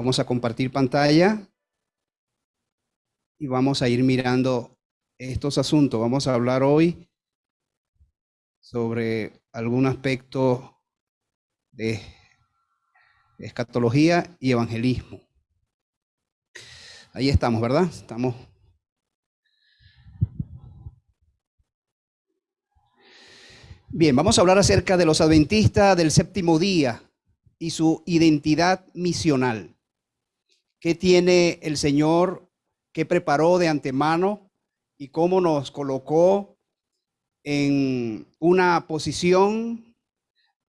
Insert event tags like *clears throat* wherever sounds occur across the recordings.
Vamos a compartir pantalla y vamos a ir mirando estos asuntos. Vamos a hablar hoy sobre algún aspecto de escatología y evangelismo. Ahí estamos, ¿verdad? Estamos. Bien, vamos a hablar acerca de los adventistas del séptimo día y su identidad misional. ¿Qué tiene el Señor que preparó de antemano y cómo nos colocó en una posición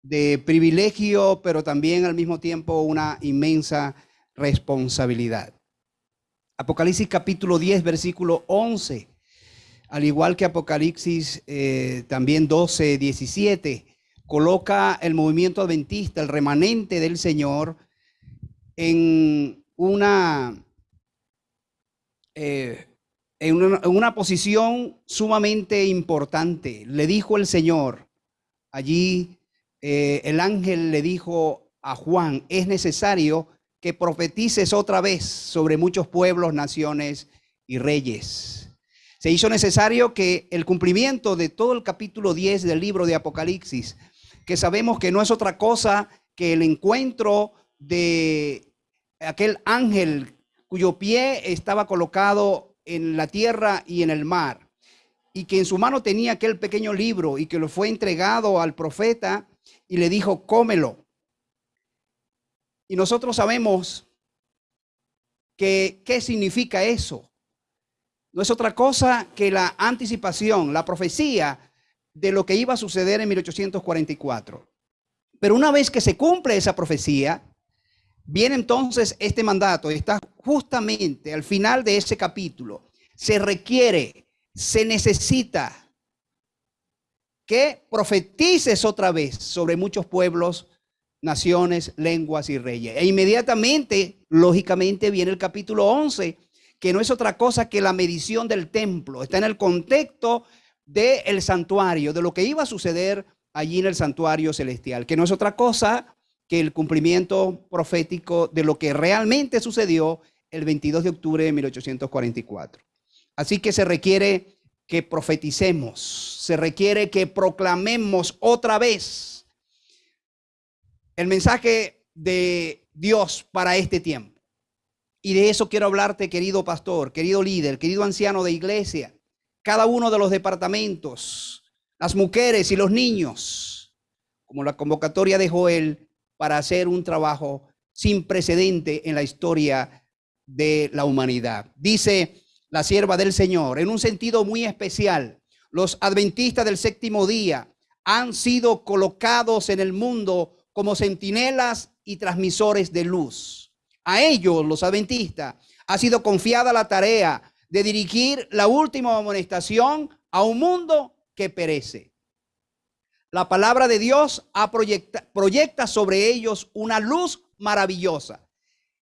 de privilegio, pero también al mismo tiempo una inmensa responsabilidad. Apocalipsis capítulo 10, versículo 11, al igual que Apocalipsis eh, también 12, 17, coloca el movimiento adventista, el remanente del Señor, en una, eh, en una, posición sumamente importante. Le dijo el Señor, allí eh, el ángel le dijo a Juan, es necesario que profetices otra vez sobre muchos pueblos, naciones y reyes. Se hizo necesario que el cumplimiento de todo el capítulo 10 del libro de Apocalipsis, que sabemos que no es otra cosa que el encuentro de aquel ángel cuyo pie estaba colocado en la tierra y en el mar, y que en su mano tenía aquel pequeño libro y que lo fue entregado al profeta y le dijo, cómelo. Y nosotros sabemos que qué significa eso. No es otra cosa que la anticipación, la profecía de lo que iba a suceder en 1844. Pero una vez que se cumple esa profecía, Viene entonces este mandato, está justamente al final de ese capítulo. Se requiere, se necesita que profetices otra vez sobre muchos pueblos, naciones, lenguas y reyes. E inmediatamente, lógicamente, viene el capítulo 11, que no es otra cosa que la medición del templo. Está en el contexto del santuario, de lo que iba a suceder allí en el santuario celestial, que no es otra cosa que el cumplimiento profético de lo que realmente sucedió el 22 de octubre de 1844. Así que se requiere que profeticemos, se requiere que proclamemos otra vez el mensaje de Dios para este tiempo. Y de eso quiero hablarte, querido pastor, querido líder, querido anciano de iglesia, cada uno de los departamentos, las mujeres y los niños, como la convocatoria de Joel para hacer un trabajo sin precedente en la historia de la humanidad. Dice la sierva del Señor, en un sentido muy especial, los adventistas del séptimo día han sido colocados en el mundo como centinelas y transmisores de luz. A ellos, los adventistas, ha sido confiada la tarea de dirigir la última amonestación a un mundo que perece la palabra de Dios proyecta, sobre ellos una luz maravillosa.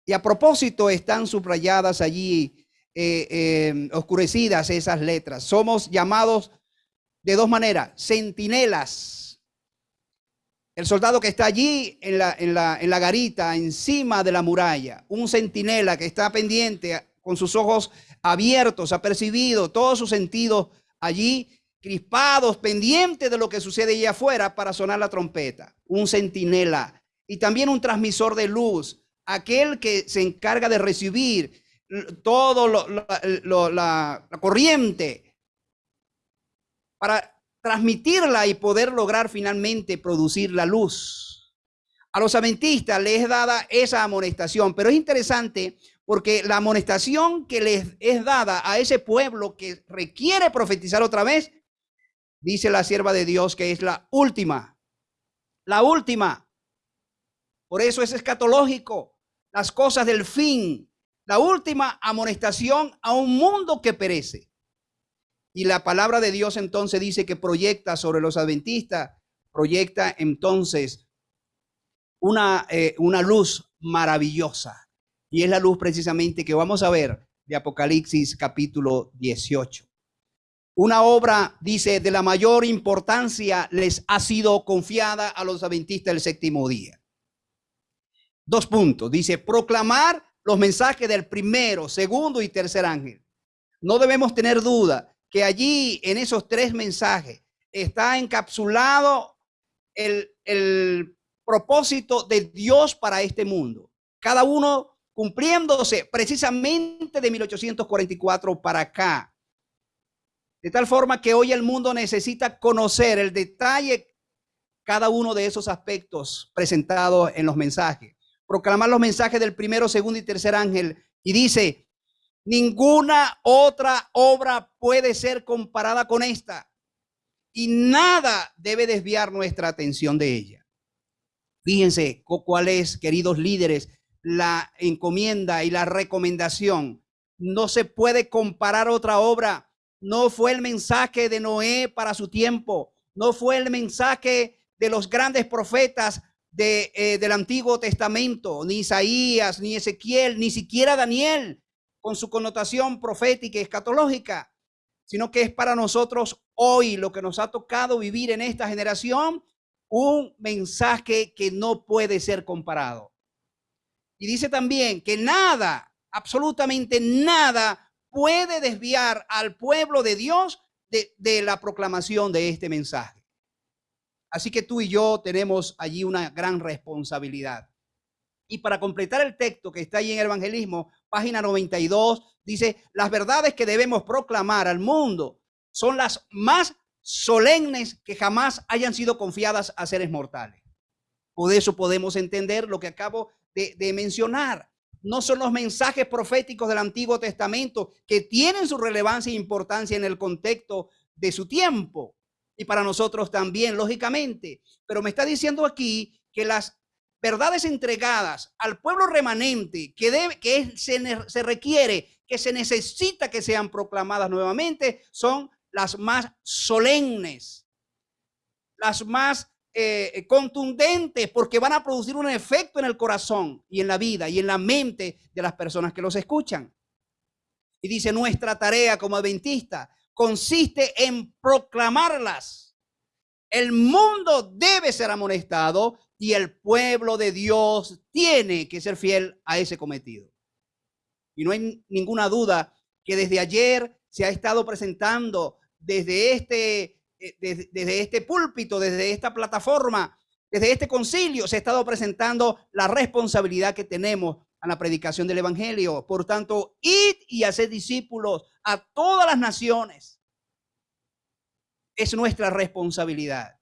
Y a propósito están subrayadas allí, eh, eh, oscurecidas esas letras. Somos llamados de dos maneras, centinelas. El soldado que está allí en la, en la, en la garita, encima de la muralla, un centinela que está pendiente con sus ojos abiertos, ha percibido todos sus sentidos allí crispados, pendientes de lo que sucede allá afuera para sonar la trompeta. Un centinela y también un transmisor de luz, aquel que se encarga de recibir todo la, corriente para transmitirla y poder lograr finalmente producir la luz. A los adventistas les es dada esa amonestación, pero es interesante porque la amonestación que les es dada a ese pueblo que requiere profetizar otra vez dice la sierva de Dios que es la última. La última. Por eso es escatológico. Las cosas del fin. La última amonestación a un mundo que perece. Y la palabra de Dios entonces dice que proyecta sobre los adventistas, proyecta entonces una, eh, una luz maravillosa. Y es la luz precisamente que vamos a ver de Apocalipsis capítulo 18. Una obra, dice, de la mayor importancia les ha sido confiada a los adventistas del séptimo día. Dos puntos. Dice, proclamar los mensajes del primero, segundo y tercer ángel. No debemos tener duda que allí en esos tres mensajes está encapsulado el, el propósito de Dios para este mundo. Cada uno cumpliéndose precisamente de 1844 para acá. De tal forma que hoy el mundo necesita conocer el detalle cada uno de esos aspectos presentados en los mensajes. Proclamar los mensajes del primero, segundo y tercer ángel. Y dice, ninguna otra obra puede ser comparada con esta. Y nada debe desviar nuestra atención de ella. Fíjense cuál es, queridos líderes, la encomienda y la recomendación. No se puede comparar otra obra. No fue el mensaje de Noé para su tiempo. No fue el mensaje de los grandes profetas de, eh, del Antiguo Testamento, ni Isaías, ni Ezequiel, ni siquiera Daniel, con su connotación profética y escatológica, sino que es para nosotros hoy lo que nos ha tocado vivir en esta generación, un mensaje que no puede ser comparado. Y dice también que nada, absolutamente nada, puede desviar al pueblo de Dios de, de la proclamación de este mensaje. Así que tú y yo tenemos allí una gran responsabilidad. Y para completar el texto que está ahí en el evangelismo, página 92, dice, las verdades que debemos proclamar al mundo son las más solemnes que jamás hayan sido confiadas a seres mortales. Por eso podemos entender lo que acabo de, mencionar. No son los mensajes proféticos del Antiguo Testamento que tienen su relevancia e importancia en el contexto de su tiempo y para nosotros también, lógicamente. Pero me está diciendo aquí que las verdades entregadas al pueblo remanente que, debe, que se, se requiere, que se necesita que sean proclamadas nuevamente, son las más solemnes, las más eh, contundentes porque van a producir un efecto en el corazón y en la vida y en la mente de las personas que los escuchan. Y dice, nuestra tarea como adventista consiste en proclamarlas. El mundo debe ser amonestado y el pueblo de Dios tiene que ser fiel a ese cometido. Y no hay ninguna duda que desde ayer se ha estado presentando desde este eh, desde, este púlpito, desde esta plataforma, desde este concilio, se ha estado presentando la responsabilidad que tenemos a la predicación del Evangelio. Por tanto, id y hacer discípulos a todas las naciones. Es nuestra responsabilidad.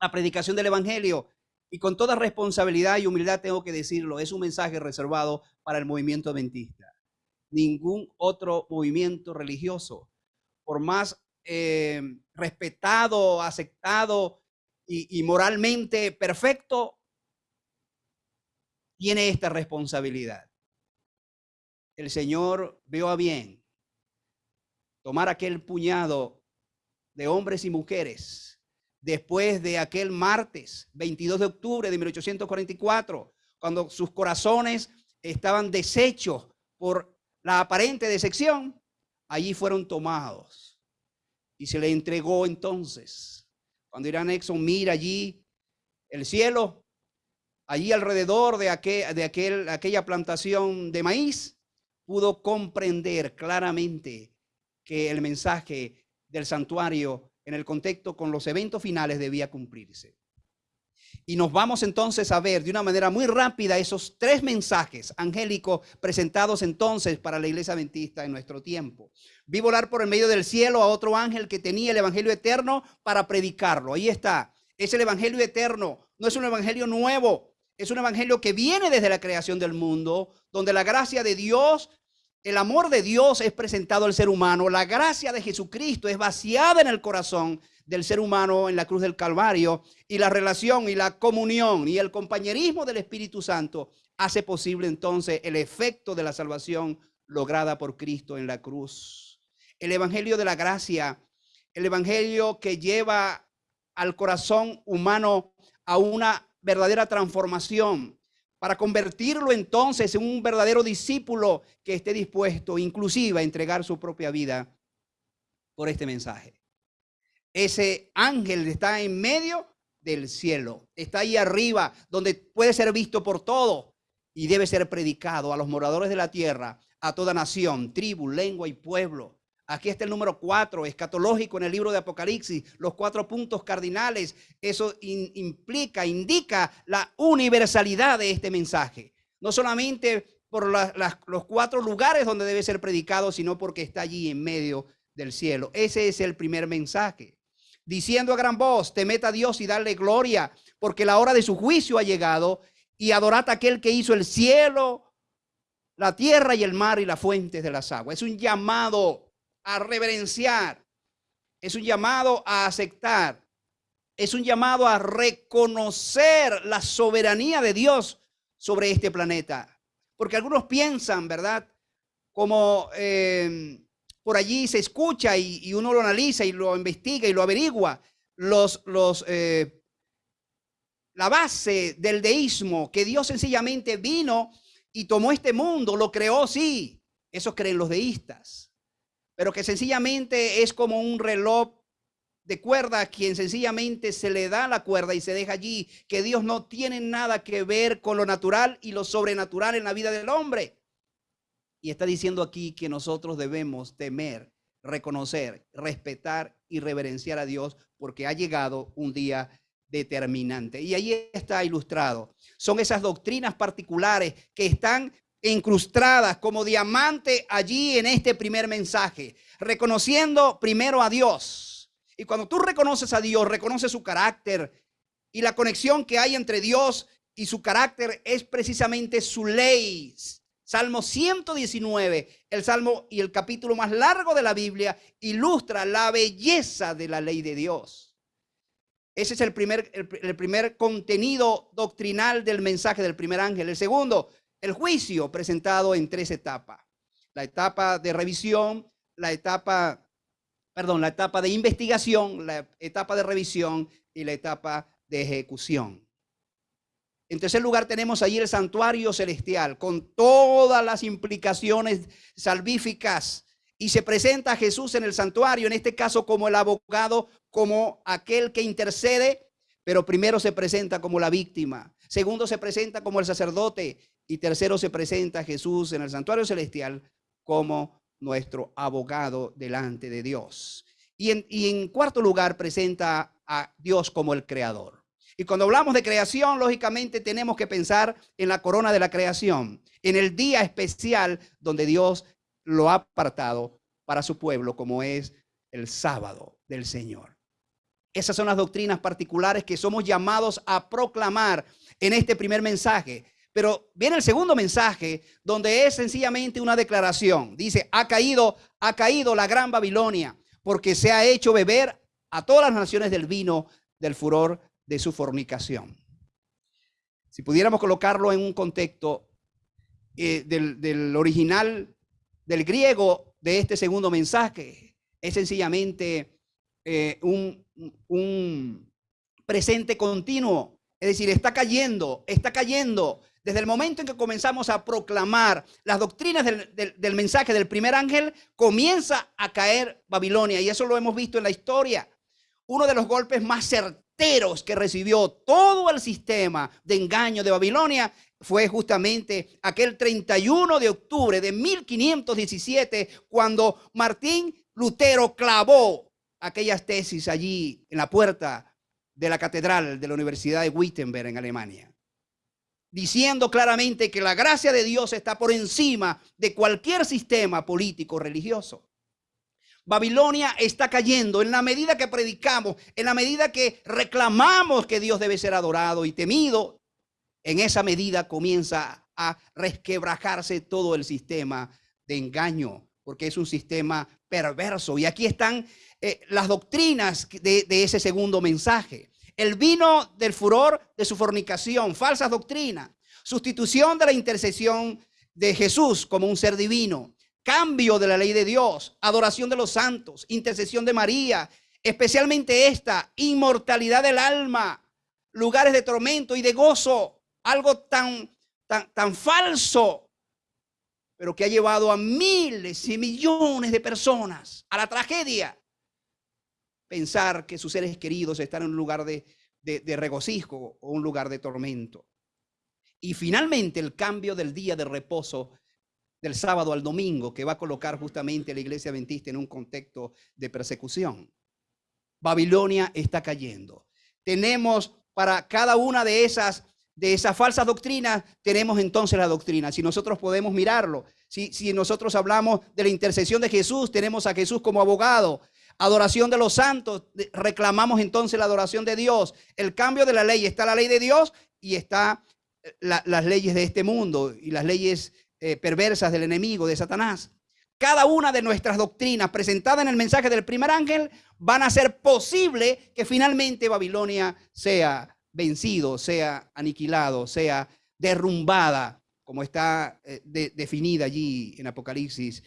La predicación del Evangelio, y con toda responsabilidad y humildad tengo que decirlo, es un mensaje reservado para el movimiento adventista. Ningún otro movimiento religioso, por más eh, respetado, aceptado y, moralmente perfecto, tiene esta responsabilidad. El Señor vio a bien tomar aquel puñado de hombres y mujeres después de aquel martes 22 de octubre de 1844, cuando sus corazones estaban deshechos por la aparente decepción, allí fueron tomados y se le entregó entonces. Cuando Irán Exxon mira allí el cielo, allí alrededor de, aquel, de aquel, aquella plantación de maíz, pudo comprender claramente que el mensaje del santuario en el contexto con los eventos finales debía cumplirse. Y nos vamos entonces a ver de una manera muy rápida esos tres mensajes angélicos presentados entonces para la iglesia adventista en nuestro tiempo. Vi volar por el medio del cielo a otro ángel que tenía el evangelio eterno para predicarlo. Ahí está. Es el evangelio eterno. No es un evangelio nuevo. Es un evangelio que viene desde la creación del mundo, donde la gracia de Dios el amor de Dios es presentado al ser humano, la gracia de Jesucristo es vaciada en el corazón del ser humano en la cruz del Calvario y la relación y la comunión y el compañerismo del Espíritu Santo hace posible entonces el efecto de la salvación lograda por Cristo en la cruz. El Evangelio de la gracia, el Evangelio que lleva al corazón humano a una verdadera transformación para convertirlo entonces en un verdadero discípulo que esté dispuesto inclusive a entregar su propia vida por este mensaje ese ángel está en medio del cielo. Está ahí arriba, donde puede ser visto por todo y debe ser predicado a los moradores de la tierra, a toda nación, tribu, lengua y pueblo. Aquí está el número cuatro, escatológico en el libro de Apocalipsis, los cuatro puntos cardinales. Eso implica, indica la universalidad de este mensaje. No solamente por los cuatro lugares donde debe ser predicado, sino porque está allí en medio del cielo. Ese es el primer mensaje. Diciendo a gran voz, temed a Dios y darle gloria, porque la hora de su juicio ha llegado, y adorad a aquel que hizo el cielo, la tierra y el mar y las fuentes de las aguas. Es un llamado a reverenciar, es un llamado a aceptar, es un llamado a reconocer la soberanía de Dios sobre este planeta. Porque algunos piensan, ¿verdad? Como eh, por allí se escucha y, uno lo analiza y lo investiga y lo averigua, los, los, eh, la base del deísmo, que Dios sencillamente vino y tomó este mundo, lo creó, sí, eso creen los deístas pero que sencillamente es como un reloj de cuerda a quien sencillamente se le da la cuerda y se deja allí, que Dios no tiene nada que ver con lo natural y lo sobrenatural en la vida del hombre. Y está diciendo aquí que nosotros debemos temer, reconocer, respetar y reverenciar a Dios porque ha llegado un día determinante. Y ahí está ilustrado. Son esas doctrinas particulares que están incrustadas como diamante allí en este primer mensaje, reconociendo primero a Dios. Y cuando tú reconoces a Dios, reconoces su carácter y la conexión que hay entre Dios y su carácter es precisamente su ley. Salmo 119, el salmo y el capítulo más largo de la Biblia, ilustra la belleza de la ley de Dios. Ese es el primer, el, primer contenido doctrinal del mensaje del primer ángel. El segundo, el juicio presentado en tres etapas. La etapa de revisión, la etapa, perdón, la etapa de investigación, la etapa de revisión y la etapa de ejecución. En tercer lugar tenemos allí el santuario celestial con todas las implicaciones salvíficas y se presenta a Jesús en el santuario, en este caso como el abogado, como aquel que intercede, pero primero se presenta como la víctima, segundo se presenta como el sacerdote y tercero, se presenta Jesús en el santuario celestial como nuestro abogado delante de Dios. Y en, y en cuarto lugar, presenta a Dios como el creador. Y cuando hablamos de creación, lógicamente tenemos que pensar en la corona de la creación, en el día especial donde Dios lo ha apartado para su pueblo, como es el sábado del Señor. Esas son las doctrinas particulares que somos llamados a proclamar en este primer mensaje. Pero viene el segundo mensaje donde es sencillamente una declaración. Dice, ha caído, ha caído la gran Babilonia porque se ha hecho beber a todas las naciones del vino del furor de su fornicación. Si pudiéramos colocarlo en un contexto eh, del, original, del griego de este segundo mensaje, es sencillamente eh, un, presente continuo. Es decir, está cayendo, está cayendo, desde el momento en que comenzamos a proclamar las doctrinas del, mensaje del primer ángel, comienza a caer Babilonia. Y eso lo hemos visto en la historia. Uno de los golpes más certeros que recibió todo el sistema de engaño de Babilonia fue justamente aquel 31 de octubre de 1517, cuando Martín Lutero clavó aquellas tesis allí en la puerta de la catedral de la Universidad de Wittenberg en Alemania diciendo claramente que la gracia de Dios está por encima de cualquier sistema político religioso. Babilonia está cayendo en la medida que predicamos, en la medida que reclamamos que Dios debe ser adorado y temido, en esa medida comienza a resquebrajarse todo el sistema de engaño, porque es un sistema perverso. Y aquí están eh, las doctrinas de ese segundo mensaje. El vino del furor de su fornicación, falsas doctrinas, sustitución de la intercesión de Jesús como un ser divino, cambio de la ley de Dios, adoración de los santos, intercesión de María, especialmente esta, inmortalidad del alma, lugares de tormento y de gozo, algo tan, tan, tan falso, pero que ha llevado a miles y millones de personas a la tragedia pensar que sus seres queridos están en un lugar de de, regocijo o un lugar de tormento. Y finalmente el cambio del día de reposo del sábado al domingo que va a colocar justamente la iglesia adventista en un contexto de persecución. Babilonia está cayendo. Tenemos para cada una de esas de esas falsas doctrinas, tenemos entonces la doctrina. Si nosotros podemos mirarlo, si, si nosotros hablamos de la intercesión de Jesús, tenemos a Jesús como abogado. Adoración de los santos, reclamamos entonces la adoración de Dios. El cambio de la ley, está la ley de Dios y está eh, las leyes de este mundo y las leyes eh, perversas del enemigo, de Satanás. Cada una de nuestras doctrinas presentadas en el mensaje del primer ángel van a ser posible que finalmente Babilonia sea vencido, sea aniquilado, sea derrumbada, como está eh, definida allí en Apocalipsis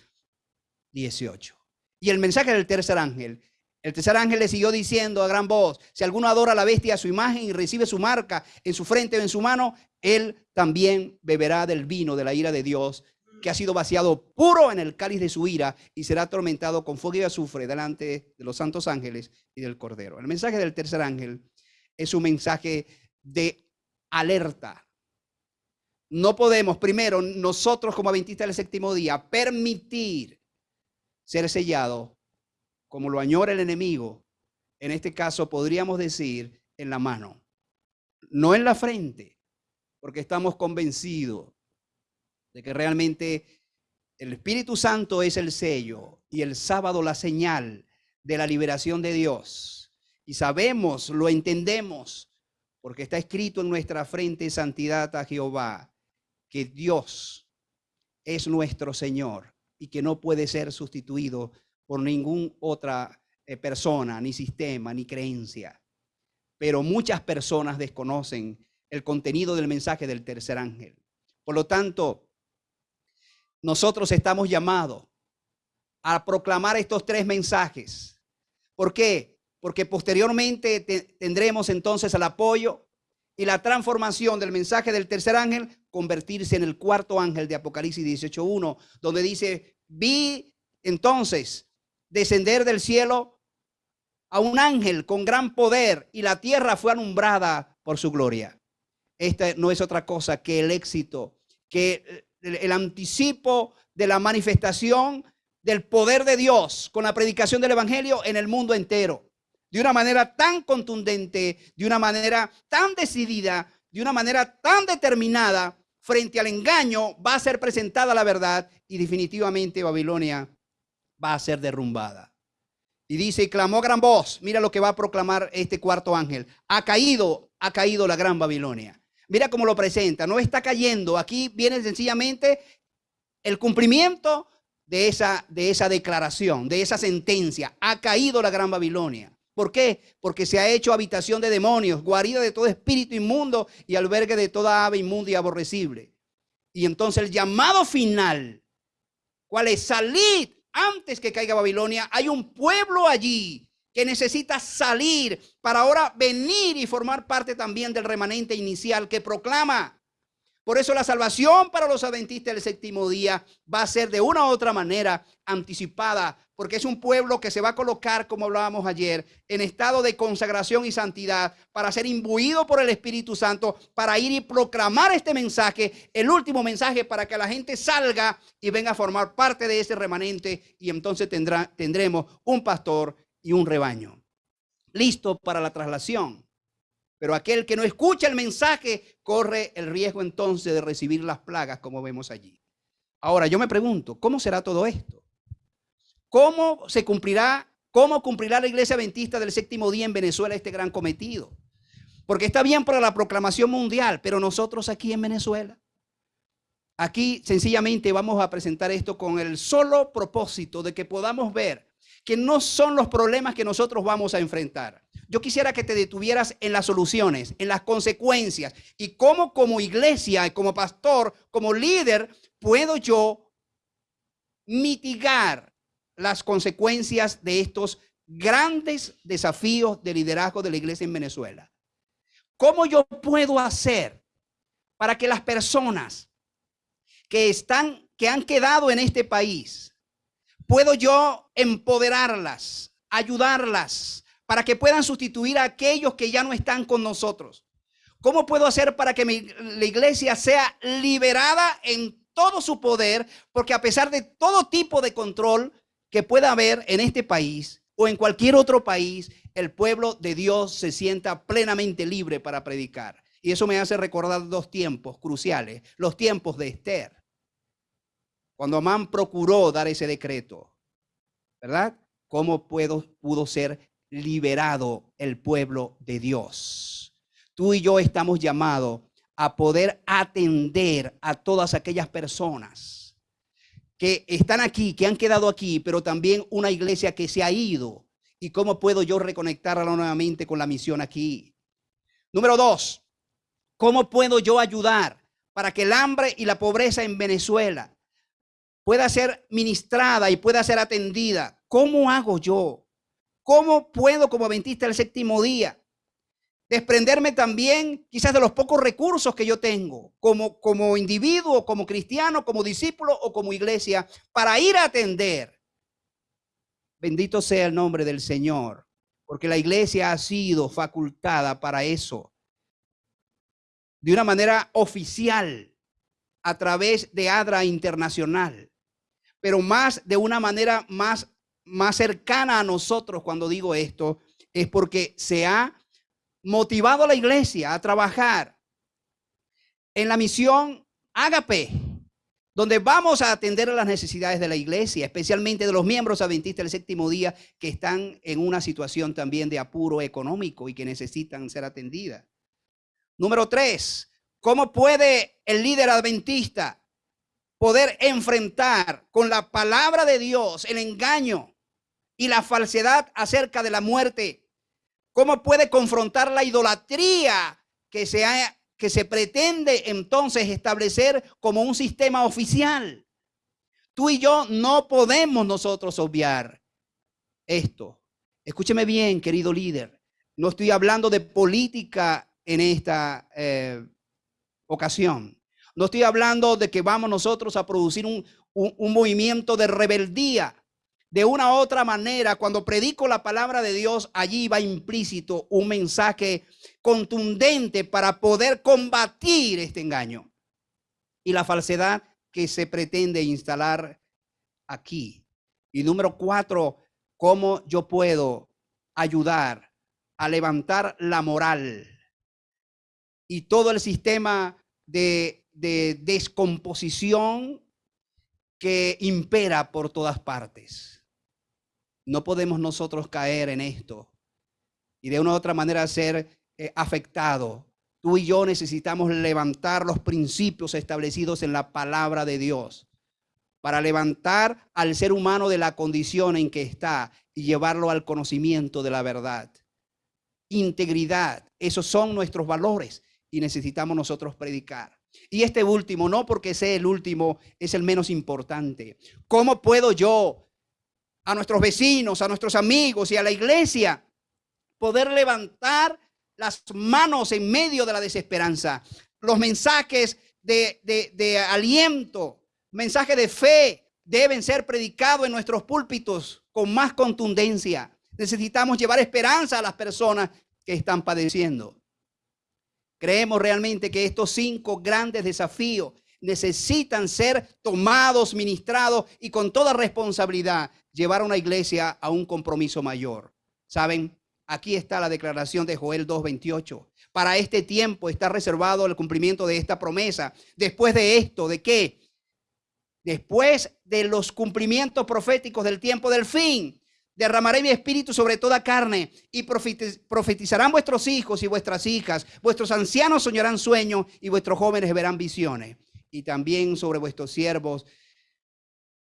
18. Y el mensaje del tercer ángel, el tercer ángel le siguió diciendo a gran voz, si alguno adora a la bestia a su imagen y recibe su marca en su frente o en su mano, él también beberá del vino de la ira de Dios, que ha sido vaciado puro en el cáliz de su ira y será atormentado con fuego y azufre delante de los santos ángeles y del Cordero. El mensaje del tercer ángel es un mensaje de alerta. No podemos, primero, nosotros como adventistas del séptimo día, permitir ser sellado como lo añora el enemigo. En este caso podríamos decir en la mano, no en la frente, porque estamos convencidos de que realmente el Espíritu Santo es el sello y el sábado la señal de la liberación de Dios. Y sabemos, lo entendemos, porque está escrito en nuestra frente santidad a Jehová, que Dios es nuestro Señor y que no puede ser sustituido por ninguna otra eh, persona, ni sistema, ni creencia. Pero muchas personas desconocen el contenido del mensaje del tercer ángel. Por lo tanto, nosotros estamos llamados a proclamar estos tres mensajes. ¿Por qué? porque posteriormente tendremos entonces el apoyo y la transformación del mensaje del tercer ángel convertirse en el cuarto ángel de Apocalipsis 18.1, donde dice, vi entonces descender del cielo a un ángel con gran poder y la tierra fue alumbrada por su gloria. Esta no es otra cosa que el éxito, que el anticipo de la manifestación del poder de Dios con la predicación del Evangelio en el mundo entero de una manera tan contundente, de una manera tan decidida, de una manera tan determinada frente al engaño, va a ser presentada la verdad y definitivamente Babilonia va a ser derrumbada. Y dice, y clamó gran voz, mira lo que va a proclamar este cuarto ángel, ha caído, ha caído la gran Babilonia. Mira cómo lo presenta, no está cayendo, aquí viene sencillamente el cumplimiento de esa, de esa declaración, de esa sentencia, ha caído la gran Babilonia. ¿Por qué? Porque se ha hecho habitación de demonios, guarida de todo espíritu inmundo y albergue de toda ave inmunda y aborrecible. Y entonces el llamado final, ¿cuál es? Salid antes que caiga Babilonia. Hay un pueblo allí que necesita salir para ahora venir y formar parte también del remanente inicial que proclama por eso la salvación para los adventistas del séptimo día va a ser de una u otra manera anticipada, porque es un pueblo que se va a colocar, como hablábamos ayer, en estado de consagración y santidad para ser imbuido por el Espíritu Santo, para ir y proclamar este mensaje, el último mensaje, para que la gente salga y venga a formar parte de ese remanente y entonces tendrá, tendremos un pastor y un rebaño. Listo para la traslación. Pero aquel que no escucha el mensaje corre el riesgo entonces de recibir las plagas como vemos allí. Ahora yo me pregunto, ¿cómo será todo esto? ¿Cómo se cumplirá, cómo cumplirá la iglesia adventista del séptimo día en Venezuela este gran cometido? Porque está bien para la proclamación mundial, pero nosotros aquí en Venezuela, aquí sencillamente vamos a presentar esto con el solo propósito de que podamos ver que no son los problemas que nosotros vamos a enfrentar. Yo quisiera que te detuvieras en las soluciones, en las consecuencias y cómo como iglesia, como pastor, como líder, puedo yo mitigar las consecuencias de estos grandes desafíos de liderazgo de la iglesia en Venezuela. ¿Cómo yo puedo hacer para que las personas que están que han quedado en este país puedo yo empoderarlas, ayudarlas, para que puedan sustituir a aquellos que ya no están con nosotros? ¿Cómo puedo hacer para que la iglesia sea liberada en todo su poder? Porque a pesar de todo tipo de control que pueda haber en este país o en cualquier otro país, el pueblo de Dios se sienta plenamente libre para predicar. Y eso me hace recordar dos tiempos cruciales, los tiempos de Esther. Cuando Amán procuró dar ese decreto, ¿verdad? ¿Cómo puedo, pudo ser liberado el pueblo de Dios? Tú y yo estamos llamados a poder atender a todas aquellas personas que están aquí, que han quedado aquí, pero también una iglesia que se ha ido. ¿Y cómo puedo yo reconectarla nuevamente con la misión aquí? Número dos, ¿cómo puedo yo ayudar para que el hambre y la pobreza en Venezuela pueda ser ministrada y pueda ser atendida? ¿Cómo hago yo? ¿Cómo puedo como adventista el séptimo día desprenderme también quizás de los pocos recursos que yo tengo como, como individuo, como cristiano, como discípulo o como iglesia para ir a atender. Bendito sea el nombre del Señor, porque la iglesia ha sido facultada para eso, de una manera oficial, a través de ADRA Internacional, pero más de una manera más, más cercana a nosotros cuando digo esto, es porque se ha motivado a la iglesia a trabajar en la misión Ágape, donde vamos a atender a las necesidades de la iglesia, especialmente de los miembros adventistas del séptimo día que están en una situación también de apuro económico y que necesitan ser atendidas. Número tres, ¿cómo puede el líder adventista poder enfrentar con la palabra de Dios el engaño y la falsedad acerca de la muerte ¿Cómo puede confrontar la idolatría que se, que se pretende entonces establecer como un sistema oficial? Tú y yo no podemos nosotros obviar esto. Escúcheme bien, querido líder. No estoy hablando de política en esta eh, ocasión. No estoy hablando de que vamos nosotros a producir un, un movimiento de rebeldía de una u otra manera, cuando predico la palabra de Dios, allí va implícito un mensaje contundente para poder combatir este engaño y la falsedad que se pretende instalar aquí. Y número cuatro, cómo yo puedo ayudar a levantar la moral y todo el sistema de, de descomposición que impera por todas partes. No podemos nosotros caer en esto y de una u otra manera ser eh, afectados. Tú y yo necesitamos levantar los principios establecidos en la palabra de Dios para levantar al ser humano de la condición en que está y llevarlo al conocimiento de la verdad. Integridad, esos son nuestros valores y necesitamos nosotros predicar. Y este último, no porque sea el último, es el menos importante. ¿Cómo puedo yo a nuestros vecinos, a nuestros amigos y a la iglesia, poder levantar las manos en medio de la desesperanza. Los mensajes de, aliento, mensajes de fe deben ser predicados en nuestros púlpitos con más contundencia. Necesitamos llevar esperanza a las personas que están padeciendo. Creemos realmente que estos cinco grandes desafíos necesitan ser tomados, ministrados y con toda responsabilidad llevar a una iglesia a un compromiso mayor. ¿Saben? Aquí está la declaración de Joel 2.28. Para este tiempo está reservado el cumplimiento de esta promesa. Después de esto, ¿de qué? Después de los cumplimientos proféticos del tiempo del fin, derramaré mi espíritu sobre toda carne y profetizarán vuestros hijos y vuestras hijas. Vuestros ancianos soñarán sueños y vuestros jóvenes verán visiones y también sobre vuestros siervos.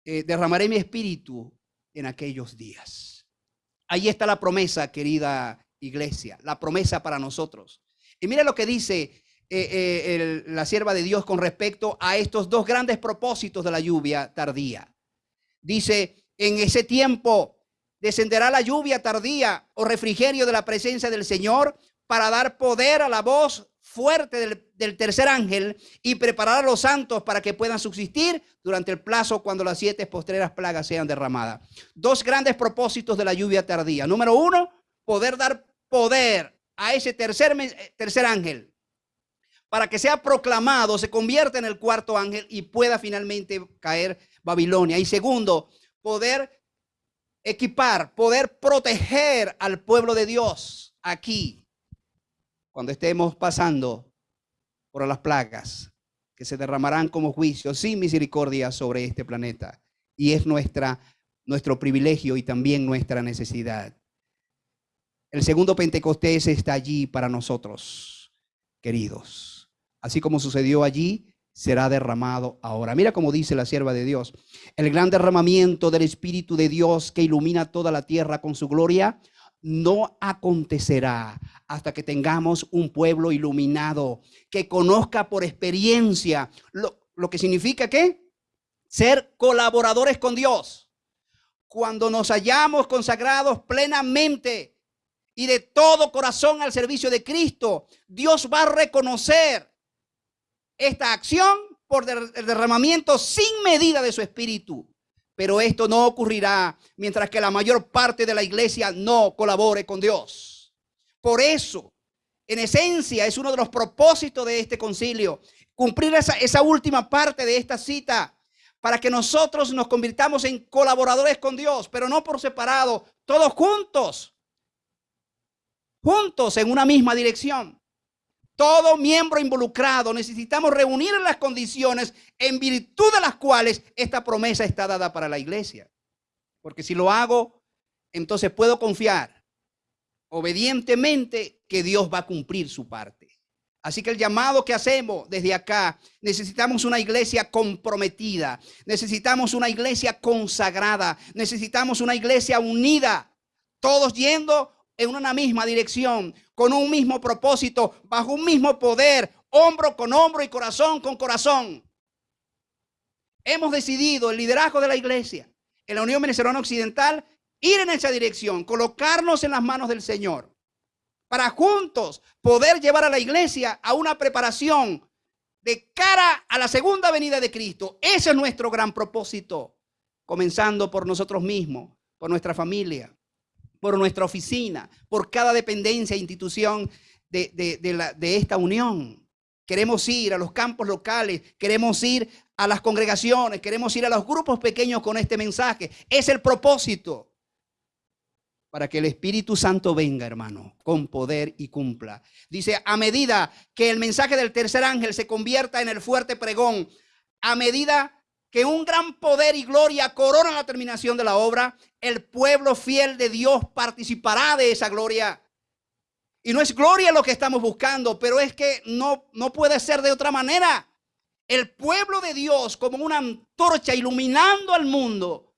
Eh, derramaré mi espíritu en aquellos días. Ahí está la promesa, querida iglesia, la promesa para nosotros. Y mira lo que dice eh, eh, la sierva de Dios con respecto a estos dos grandes propósitos de la lluvia tardía. Dice, en ese tiempo descenderá la lluvia tardía o refrigerio de la presencia del Señor para dar poder a la voz fuerte del, tercer ángel y preparar a los santos para que puedan subsistir durante el plazo cuando las siete postreras plagas sean derramadas. Dos grandes propósitos de la lluvia tardía. Número uno, poder dar poder a ese tercer, tercer ángel para que sea proclamado, se convierta en el cuarto ángel y pueda finalmente caer Babilonia. Y segundo, poder equipar, poder proteger al pueblo de Dios aquí, cuando estemos pasando por las plagas que se derramarán como juicio sin misericordia sobre este planeta. Y es nuestra, nuestro privilegio y también nuestra necesidad. El segundo Pentecostés está allí para nosotros, queridos. Así como sucedió allí, será derramado ahora. Mira cómo dice la sierva de Dios. El gran derramamiento del Espíritu de Dios que ilumina toda la tierra con su gloria no acontecerá hasta que tengamos un pueblo iluminado que conozca por experiencia lo, lo que significa que ser colaboradores con Dios. Cuando nos hayamos consagrados plenamente y de todo corazón al servicio de Cristo, Dios va a reconocer esta acción por el derramamiento sin medida de su espíritu. Pero esto no ocurrirá mientras que la mayor parte de la iglesia no colabore con Dios. Por eso, en esencia, es uno de los propósitos de este concilio, cumplir esa, esa última parte de esta cita para que nosotros nos convirtamos en colaboradores con Dios, pero no por separado, todos juntos, juntos en una misma dirección. Todo miembro involucrado necesitamos reunir las condiciones en virtud de las cuales esta promesa está dada para la iglesia. Porque si lo hago, entonces puedo confiar obedientemente que Dios va a cumplir su parte. Así que el llamado que hacemos desde acá, necesitamos una iglesia comprometida, necesitamos una iglesia consagrada, necesitamos una iglesia unida, todos yendo en una misma dirección, con un mismo propósito, bajo un mismo poder, hombro con hombro y corazón con corazón. Hemos decidido el liderazgo de la iglesia en la Unión Venezolana Occidental ir en esa dirección, colocarnos en las manos del Señor, para juntos poder llevar a la iglesia a una preparación de cara a la segunda venida de Cristo. Ese es nuestro gran propósito, comenzando por nosotros mismos, por nuestra familia, por nuestra oficina, por cada dependencia e institución de, de esta unión. Queremos ir a los campos locales, queremos ir a las congregaciones, queremos ir a los grupos pequeños con este mensaje. Es el propósito para que el Espíritu Santo venga, hermano, con poder y cumpla. Dice, a medida que el mensaje del tercer ángel se convierta en el fuerte pregón, a medida que un gran poder y gloria corona la terminación de la obra, el pueblo fiel de Dios participará de esa gloria. Y no es gloria lo que estamos buscando, pero es que no, no puede ser de otra manera. El pueblo de Dios como una antorcha iluminando al mundo.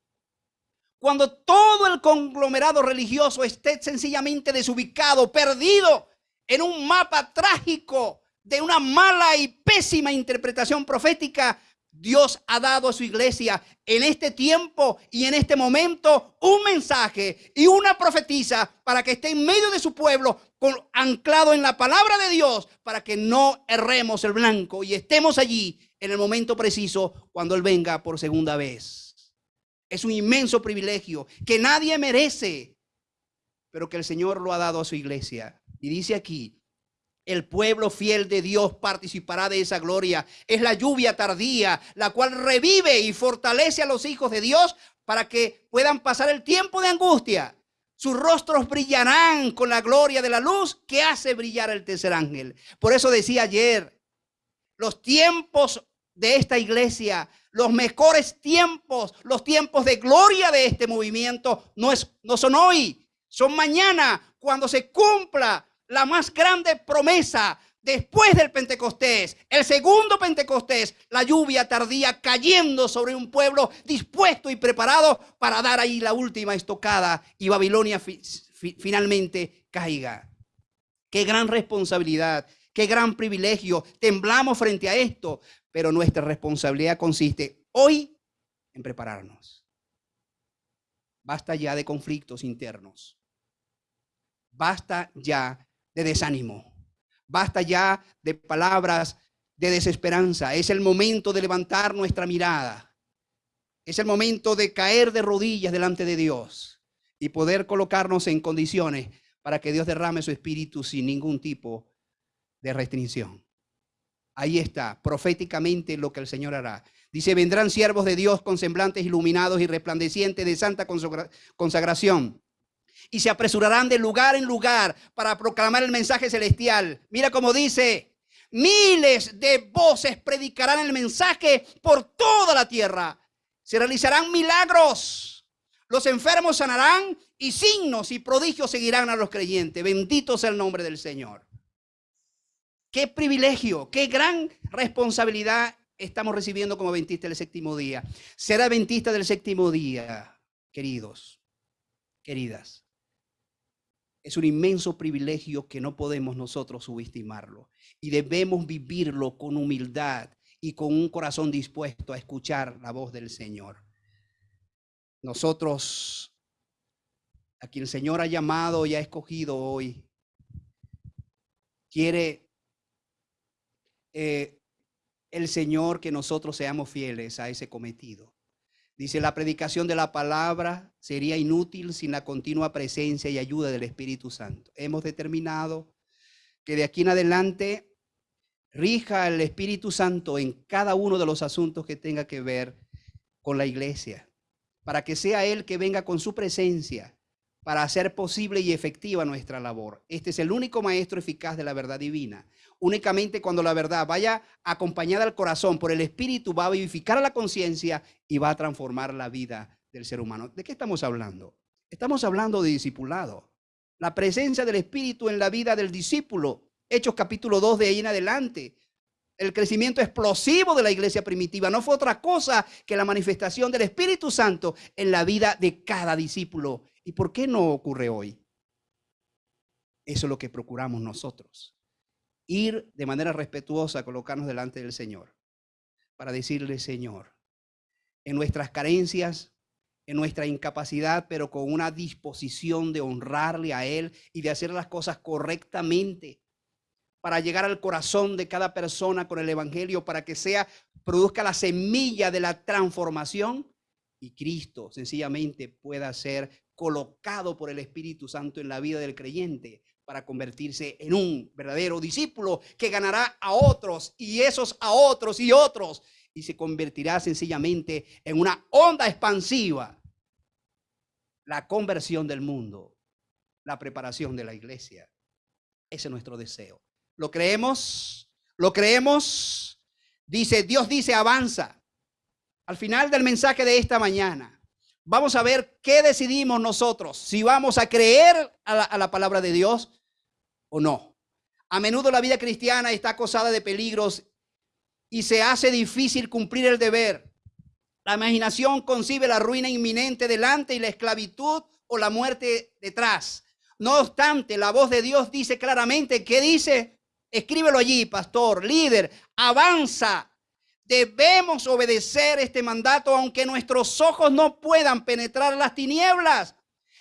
Cuando todo el conglomerado religioso esté sencillamente desubicado, perdido en un mapa trágico de una mala y pésima interpretación profética, Dios ha dado a su iglesia en este tiempo y en este momento un mensaje y una profetisa para que esté en medio de su pueblo anclado en la palabra de Dios para que no erremos el blanco y estemos allí en el momento preciso cuando Él venga por segunda vez. Es un inmenso privilegio que nadie merece, pero que el Señor lo ha dado a su iglesia. Y dice aquí, el pueblo fiel de Dios participará de esa gloria. Es la lluvia tardía, la cual revive y fortalece a los hijos de Dios para que puedan pasar el tiempo de angustia. Sus rostros brillarán con la gloria de la luz que hace brillar el tercer ángel. Por eso decía ayer, los tiempos de esta iglesia, los mejores tiempos, los tiempos de gloria de este movimiento no, es, no son hoy, son mañana, cuando se cumpla la más grande promesa después del Pentecostés, el segundo Pentecostés, la lluvia tardía cayendo sobre un pueblo dispuesto y preparado para dar ahí la última estocada y Babilonia finalmente caiga. Qué gran responsabilidad, qué gran privilegio. Temblamos frente a esto, pero nuestra responsabilidad consiste hoy en prepararnos. Basta ya de conflictos internos. Basta ya de desánimo. Basta ya de palabras de desesperanza. Es el momento de levantar nuestra mirada. Es el momento de caer de rodillas delante de Dios y poder colocarnos en condiciones para que Dios derrame su espíritu sin ningún tipo de restricción. Ahí está, proféticamente lo que el Señor hará. Dice, vendrán siervos de Dios con semblantes iluminados y resplandecientes de santa consagración. Y se apresurarán de lugar en lugar para proclamar el mensaje celestial. Mira cómo dice, miles de voces predicarán el mensaje por toda la tierra. Se realizarán milagros. Los enfermos sanarán y signos y prodigios seguirán a los creyentes. Bendito sea el nombre del Señor. Qué privilegio, qué gran responsabilidad estamos recibiendo como adventistas del séptimo día. Ser adventista del séptimo día, queridos, queridas, es un inmenso privilegio que no podemos nosotros subestimarlo. Y debemos vivirlo con humildad y con un corazón dispuesto a escuchar la voz del Señor. Nosotros, a quien el Señor ha llamado y ha escogido hoy, quiere eh, el Señor que nosotros seamos fieles a ese cometido. Dice, la predicación de la palabra sería inútil sin la continua presencia y ayuda del Espíritu Santo. Hemos determinado que de aquí en adelante rija el Espíritu Santo en cada uno de los asuntos que tenga que ver con la iglesia, para que sea Él que venga con su presencia para hacer posible y efectiva nuestra labor. Este es el único maestro eficaz de la verdad divina. Únicamente cuando la verdad vaya acompañada al corazón por el Espíritu va a vivificar a la conciencia y va a transformar la vida del ser humano. ¿De qué estamos hablando? Estamos hablando de discipulado. La presencia del Espíritu en la vida del discípulo. Hechos capítulo 2 de ahí en adelante. El crecimiento explosivo de la iglesia primitiva no fue otra cosa que la manifestación del Espíritu Santo en la vida de cada discípulo ¿Y por qué no ocurre hoy? Eso es lo que procuramos nosotros. Ir de manera respetuosa, colocarnos delante del Señor, para decirle, Señor, en nuestras carencias, en nuestra incapacidad, pero con una disposición de honrarle a Él y de hacer las cosas correctamente para llegar al corazón de cada persona con el Evangelio, para que sea, produzca la semilla de la transformación y Cristo sencillamente pueda ser colocado por el Espíritu Santo en la vida del creyente para convertirse en un verdadero discípulo que ganará a otros y esos a otros y otros y se convertirá sencillamente en una onda expansiva. La conversión del mundo, la preparación de la iglesia. Ese es nuestro deseo. ¿Lo creemos? ¿Lo creemos? Dice, Dios dice, avanza. Al final del mensaje de esta mañana, vamos a ver qué decidimos nosotros, si vamos a creer a la, palabra de Dios o no. A menudo la vida cristiana está acosada de peligros y se hace difícil cumplir el deber. La imaginación concibe la ruina inminente delante y la esclavitud o la muerte detrás. No obstante, la voz de Dios dice claramente, ¿qué dice? Escríbelo allí, pastor, líder, avanza Debemos obedecer este mandato aunque nuestros ojos no puedan penetrar las tinieblas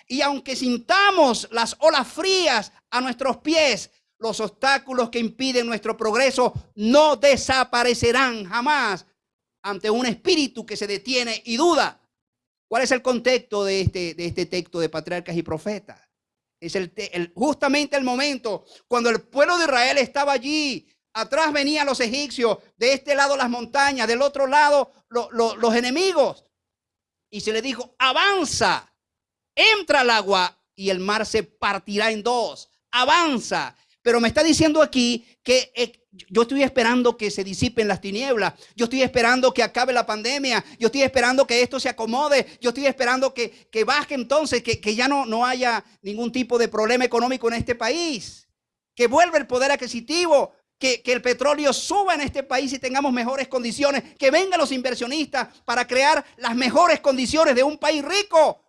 y aunque sintamos las olas frías a nuestros pies, los obstáculos que impiden nuestro progreso no desaparecerán jamás ante un espíritu que se detiene y duda. ¿Cuál es el contexto de este, de este texto de patriarcas y profetas? Es el, justamente el momento cuando el pueblo de Israel estaba allí Atrás venían los egipcios, de este lado las montañas, del otro lado los enemigos. Y se le dijo, avanza, entra al agua y el mar se partirá en dos. Avanza. Pero me está diciendo aquí que eh, yo estoy esperando que se disipen las tinieblas. Yo estoy esperando que acabe la pandemia. Yo estoy esperando que esto se acomode. Yo estoy esperando que, que baje entonces, que, que ya no, no haya ningún tipo de problema económico en este país. Que vuelva el poder adquisitivo que, el petróleo suba en este país y tengamos mejores condiciones, que vengan los inversionistas para crear las mejores condiciones de un país rico.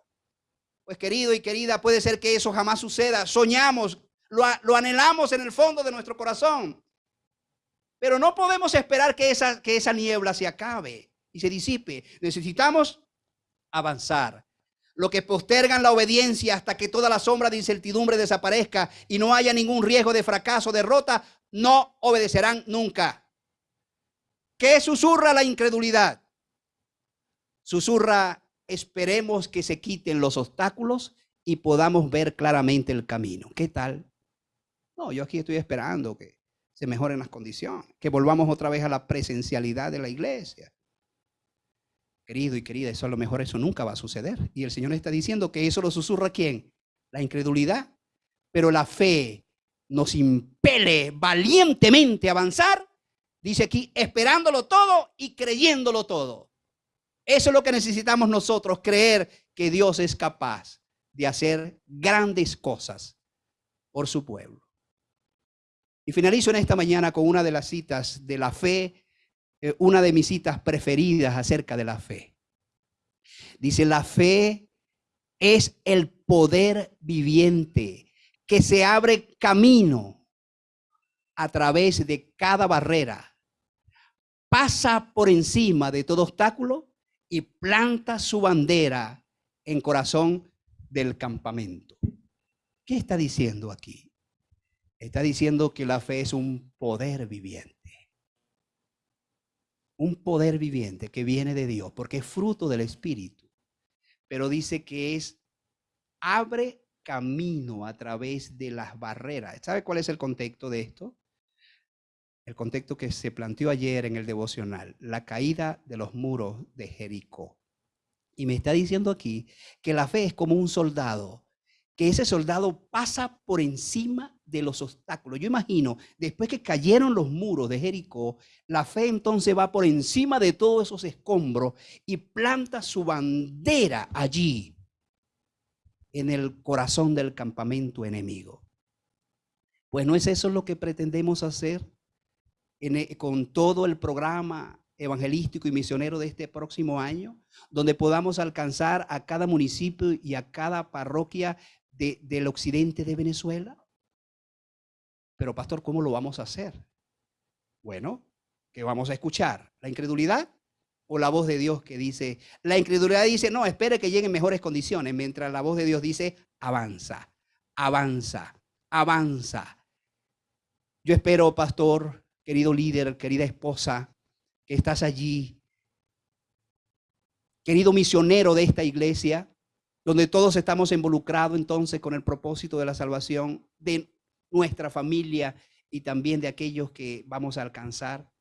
Pues querido y querida, puede ser que eso jamás suceda. Soñamos, lo, lo anhelamos en el fondo de nuestro corazón. Pero no podemos esperar que esa, que esa niebla se acabe y se disipe. Necesitamos avanzar. Lo que postergan la obediencia hasta que toda la sombra de incertidumbre desaparezca y no haya ningún riesgo de fracaso, derrota, no obedecerán nunca. ¿Qué susurra la incredulidad? Susurra, esperemos que se quiten los obstáculos y podamos ver claramente el camino. ¿Qué tal? No, yo aquí estoy esperando que se mejoren las condiciones, que volvamos otra vez a la presencialidad de la iglesia. Querido y querida, eso a lo mejor eso nunca va a suceder. Y el Señor está diciendo que eso lo susurra quién? La incredulidad. Pero la fe nos impele valientemente a avanzar. Dice aquí, esperándolo todo y creyéndolo todo. Eso es lo que necesitamos nosotros, creer que Dios es capaz de hacer grandes cosas por su pueblo. Y finalizo en esta mañana con una de las citas de la fe, eh, una de mis citas preferidas acerca de la fe. Dice, la fe es el poder viviente que se abre camino a través de cada barrera, pasa por encima de todo obstáculo y planta su bandera en corazón del campamento. ¿Qué está diciendo aquí? Está diciendo que la fe es un poder viviente. Un poder viviente que viene de Dios, porque es fruto del Espíritu. Pero dice que es, abre camino a través de las barreras. ¿Sabe cuál es el contexto de esto? El contexto que se planteó ayer en el devocional, la caída de los muros de Jericó. Y me está diciendo aquí que la fe es como un soldado que ese soldado pasa por encima de los obstáculos. Yo imagino, después que cayeron los muros de Jericó, la fe entonces va por encima de todos esos escombros y planta su bandera allí, en el corazón del campamento enemigo. Pues no es eso lo que pretendemos hacer e, con todo el programa evangelístico y misionero de este próximo año, donde podamos alcanzar a cada municipio y a cada parroquia del occidente de Venezuela. Pero pastor, ¿cómo lo vamos a hacer? Bueno, ¿qué vamos a escuchar? ¿La incredulidad o la voz de Dios que dice, la incredulidad dice, no, espere que lleguen mejores condiciones, mientras la voz de Dios dice, avanza, avanza, avanza. Yo espero, pastor, querido líder, querida esposa, que estás allí, querido misionero de esta iglesia, donde todos estamos involucrados entonces con el propósito de la salvación de nuestra familia y también de aquellos que vamos a alcanzar.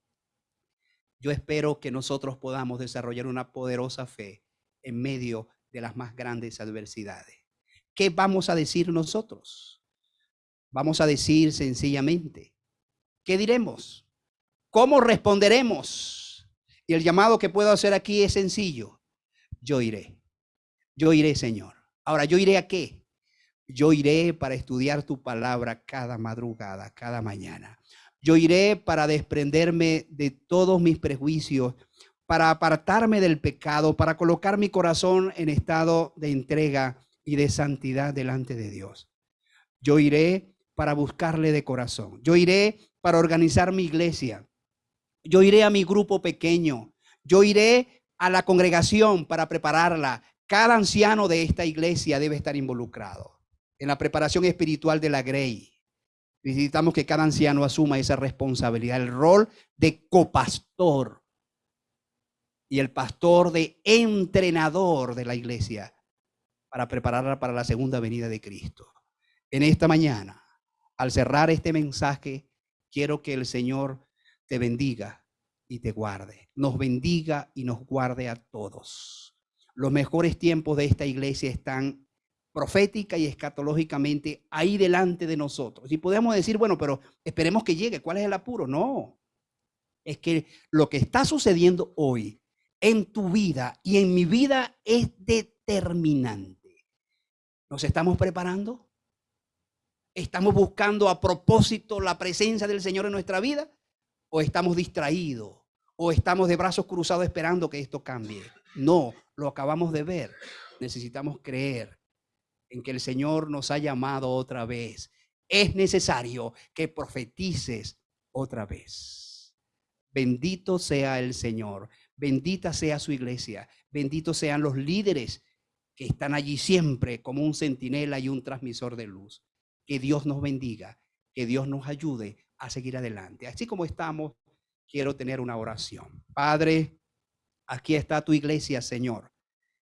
Yo espero que nosotros podamos desarrollar una poderosa fe en medio de las más grandes adversidades. ¿Qué vamos a decir nosotros? Vamos a decir sencillamente, ¿qué diremos? ¿Cómo responderemos? Y el llamado que puedo hacer aquí es sencillo. Yo iré. Yo iré, Señor. Ahora, ¿yo iré a qué? Yo iré para estudiar tu palabra cada madrugada, cada mañana. Yo iré para desprenderme de todos mis prejuicios, para apartarme del pecado, para colocar mi corazón en estado de entrega y de santidad delante de Dios. Yo iré para buscarle de corazón. Yo iré para organizar mi iglesia. Yo iré a mi grupo pequeño. Yo iré a la congregación para prepararla cada anciano de esta iglesia debe estar involucrado en la preparación espiritual de la Grey. Necesitamos que cada anciano asuma esa responsabilidad, el rol de copastor y el pastor de entrenador de la iglesia para prepararla para la segunda venida de Cristo. En esta mañana, al cerrar este mensaje, quiero que el Señor te bendiga y te guarde. Nos bendiga y nos guarde a todos los mejores tiempos de esta iglesia están profética y escatológicamente ahí delante de nosotros. Y podemos decir, bueno, pero esperemos que llegue. ¿Cuál es el apuro? No. Es que lo que está sucediendo hoy en tu vida y en mi vida es determinante. ¿Nos estamos preparando? ¿Estamos buscando a propósito la presencia del Señor en nuestra vida? ¿O estamos distraídos? ¿O estamos de brazos cruzados esperando que esto cambie? No, lo acabamos de ver. Necesitamos creer en que el Señor nos ha llamado otra vez. Es necesario que profetices otra vez. Bendito sea el Señor, bendita sea su iglesia, benditos sean los líderes que están allí siempre como un centinela y un transmisor de luz. Que Dios nos bendiga, que Dios nos ayude a seguir adelante. Así como estamos, quiero tener una oración. Padre, Aquí está tu iglesia, Señor.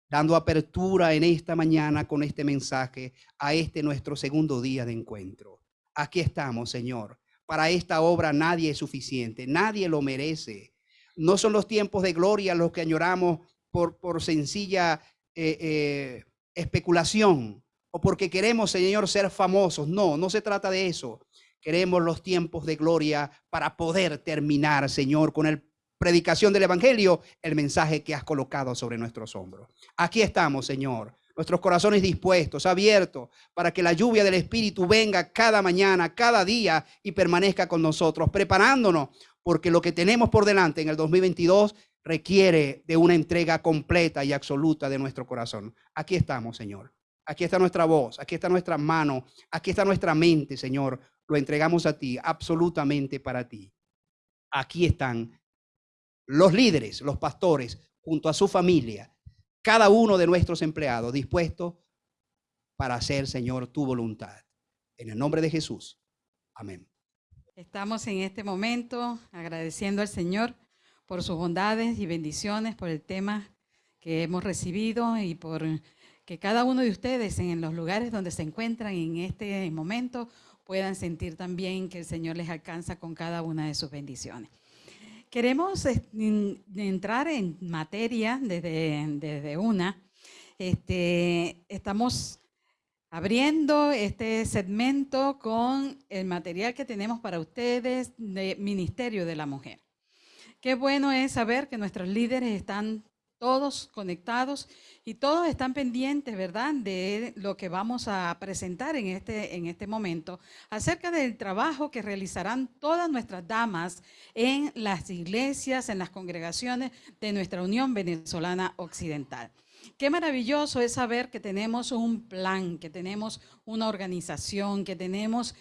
dando apertura en esta mañana con este mensaje a este nuestro segundo día de encuentro. Aquí estamos, Señor. Para esta obra nadie es suficiente, nadie lo merece. No son los tiempos de gloria los que añoramos por, por sencilla eh, eh, especulación o porque queremos, Señor, ser famosos. No, no se trata de eso. Queremos los tiempos de gloria para poder terminar, Señor, con el predicación del Evangelio, el mensaje que has colocado sobre nuestros hombros. Aquí estamos, Señor, nuestros corazones dispuestos, abiertos, para que la lluvia del Espíritu venga cada mañana, cada día y permanezca con nosotros, preparándonos, porque lo que tenemos por delante en el 2022 requiere de una entrega completa y absoluta de nuestro corazón. Aquí estamos, Señor. Aquí está nuestra voz, aquí está nuestra mano, aquí está nuestra mente, Señor. Lo entregamos a ti, absolutamente para ti. Aquí están los líderes, los pastores, junto a su familia, cada uno de nuestros empleados dispuestos para hacer, Señor, tu voluntad. En el nombre de Jesús. Amén. Estamos en este momento agradeciendo al Señor por sus bondades y bendiciones, por el tema que hemos recibido y por que cada uno de ustedes en los lugares donde se encuentran en este momento puedan sentir también que el Señor les alcanza con cada una de sus bendiciones. Queremos entrar en materia desde, desde una. Este, estamos abriendo este segmento con el material que tenemos para ustedes de Ministerio de la Mujer. Qué bueno es saber que nuestros líderes están todos conectados y todos están pendientes, ¿verdad?, de lo que vamos a presentar en este, en este momento acerca del trabajo que realizarán todas nuestras damas en las iglesias, en las congregaciones de nuestra Unión Venezolana Occidental. Qué maravilloso es saber que tenemos un plan, que tenemos una organización, que tenemos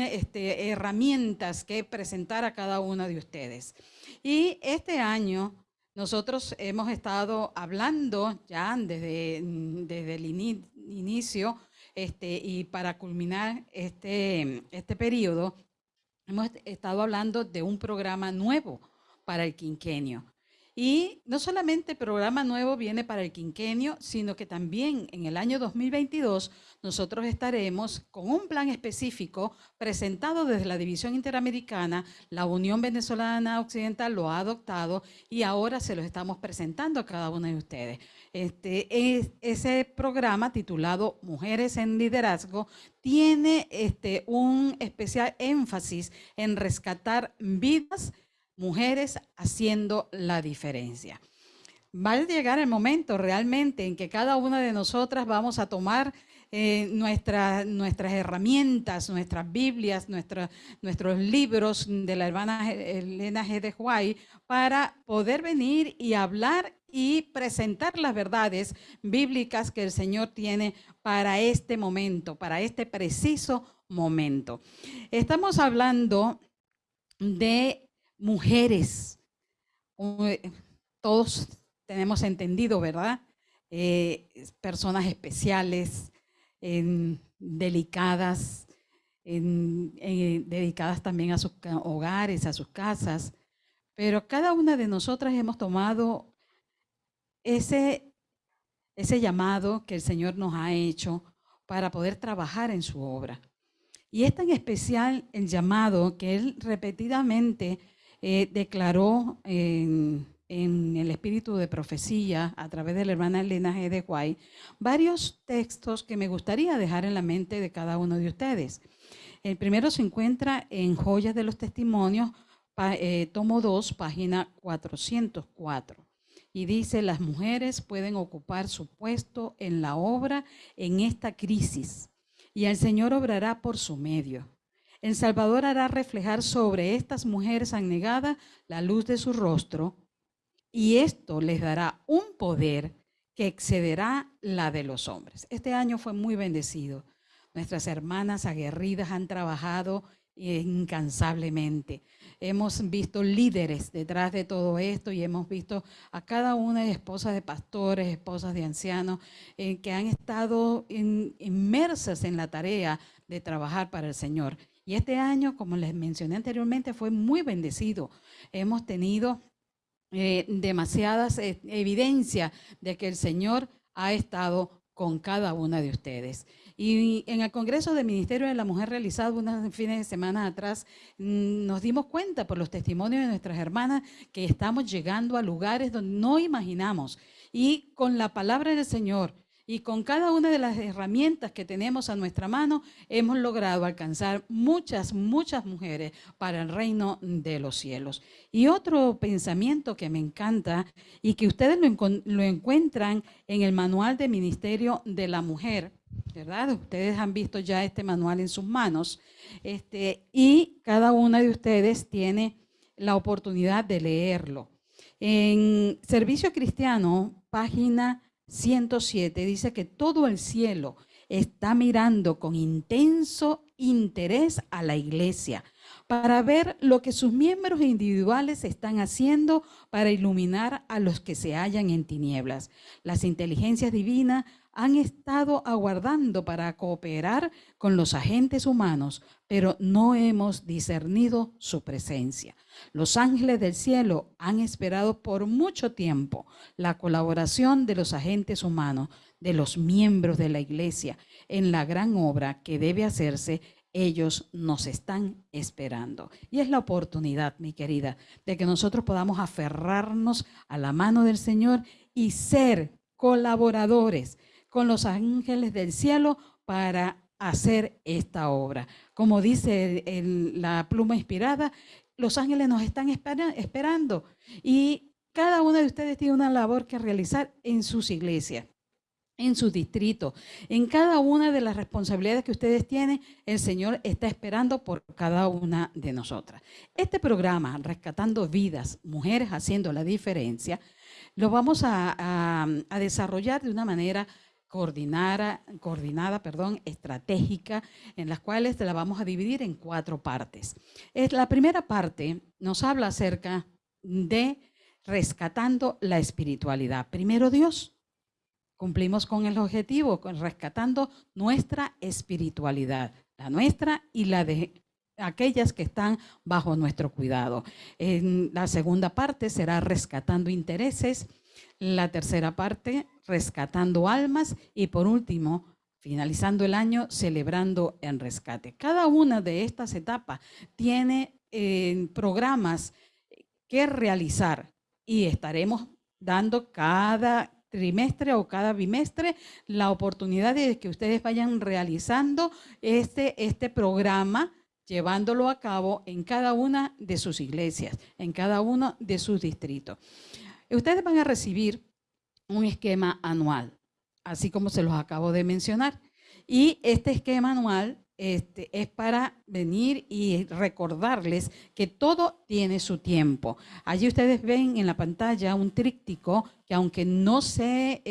este, herramientas que presentar a cada una de ustedes. Y este año nosotros hemos estado hablando ya desde, mm, desde el inicio este, y para culminar este, este periodo, hemos estado hablando de un programa nuevo para el quinquenio. Y no solamente el programa nuevo viene para el quinquenio, sino que también en el año 2022 nosotros estaremos con un plan específico presentado desde la División Interamericana. La Unión Venezolana Occidental lo ha adoptado y ahora se lo estamos presentando a cada uno de ustedes. Este, es, ese programa titulado Mujeres en Liderazgo tiene este, un especial énfasis en rescatar vidas mujeres haciendo la diferencia. Va a llegar el momento realmente en que cada una de nosotras vamos a tomar eh, nuestras herramientas, nuestras Biblias, nuestros libros de la hermana Elena G. de Huay para poder venir y hablar y presentar las verdades bíblicas que el Señor tiene para este momento, para este preciso momento. Estamos hablando de mujeres. Todos tenemos entendido, ¿verdad? Eh, personas especiales, delicadas, dedicadas también a sus hogares, a sus casas. Pero cada una de nosotras hemos tomado ese, ese llamado que el Señor nos ha hecho para poder trabajar en su obra. Y es tan especial el llamado que Él repetidamente eh, declaró en, el espíritu de profecía a través de la hermana Elena G. de Guay varios textos que me gustaría dejar en la mente de cada uno de ustedes. El primero se encuentra en Joyas de los Testimonios, eh, tomo 2, página 404. Y dice, las mujeres pueden ocupar su puesto en la obra en esta crisis y el Señor obrará por su medio. El Salvador hará reflejar sobre estas mujeres anegadas la luz de su rostro y esto les dará un poder que excederá la de los hombres. Este año fue muy bendecido. Nuestras hermanas aguerridas han trabajado incansablemente. Hemos visto líderes detrás de todo esto y hemos visto a cada una de esposas de pastores, esposas de ancianos, eh, que han estado inmersas en la tarea de trabajar para el Señor. Y este año, como les mencioné anteriormente, fue muy bendecido. Hemos tenido eh, demasiadas eh, evidencias de que el Señor ha estado con cada una de ustedes. Y en el Congreso de Ministerio de la Mujer realizado unos fines de semana atrás, mm, nos dimos cuenta por los testimonios de nuestras hermanas que estamos llegando a lugares donde no imaginamos. Y con la palabra del Señor y con cada una de las herramientas que tenemos a nuestra mano, hemos logrado alcanzar muchas, muchas mujeres para el reino de los cielos. Y otro pensamiento que me encanta y que ustedes lo, encuentran en el manual de ministerio de la mujer, ¿verdad? Ustedes han visto ya este manual en sus manos. Este, y cada una de ustedes tiene la oportunidad de leerlo. En Servicio Cristiano, página 107 dice que todo el cielo está mirando con intenso interés a la iglesia para ver lo que sus miembros individuales están haciendo para iluminar a los que se hallan en tinieblas. Las inteligencias divinas han estado aguardando para cooperar con los agentes humanos, pero no hemos discernido su presencia. Los ángeles del cielo han esperado por mucho tiempo la colaboración de los agentes humanos, de los miembros de la iglesia, en la gran obra que debe hacerse ellos nos están esperando. Y es la oportunidad, mi querida, de que nosotros podamos aferrarnos a la mano del Señor y ser colaboradores con los ángeles del cielo para hacer esta obra. Como dice la pluma inspirada, los ángeles nos están esperando y cada uno de ustedes tiene una labor que realizar en sus iglesias en su distrito, en cada una de las responsabilidades que ustedes tienen, el Señor está esperando por cada una de nosotras. Este programa, Rescatando Vidas, Mujeres Haciendo la Diferencia, lo vamos a desarrollar de una manera coordinada, coordinada perdón, estratégica, en las cuales la vamos a dividir en cuatro partes. Es, la primera parte nos habla acerca de rescatando la espiritualidad. Primero Dios. Cumplimos con el objetivo, con rescatando nuestra espiritualidad, la nuestra y la de aquellas que están bajo nuestro cuidado. En la segunda parte será rescatando intereses la tercera parte, rescatando almas y por último, finalizando el año, celebrando en rescate. Cada una de estas etapas tiene eh, programas que realizar y estaremos dando cada trimestre o cada bimestre la oportunidad de que ustedes vayan realizando este, este programa llevándolo a cabo en cada una de sus iglesias, en cada uno de sus distritos. Ustedes van a recibir un esquema anual, así como se los acabo de mencionar. Y este esquema anual este, es para venir y recordarles que todo tiene su tiempo. Allí ustedes ven en la pantalla un tríptico que aunque no se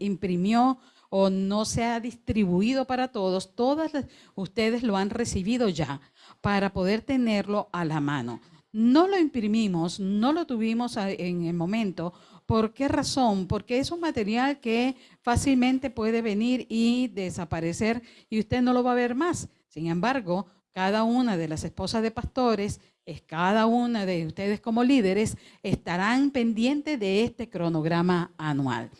imprimió o no se ha distribuido para todos, todas ustedes lo han recibido ya para poder tenerlo a la mano. No lo imprimimos, no lo tuvimos en el momento. ¿Por qué razón? Porque es un material que fácilmente puede venir y desaparecer y usted no lo va a ver más. Sin embargo, cada una de las esposas de pastores, es cada una de ustedes como líderes, estarán pendientes de este cronograma anual.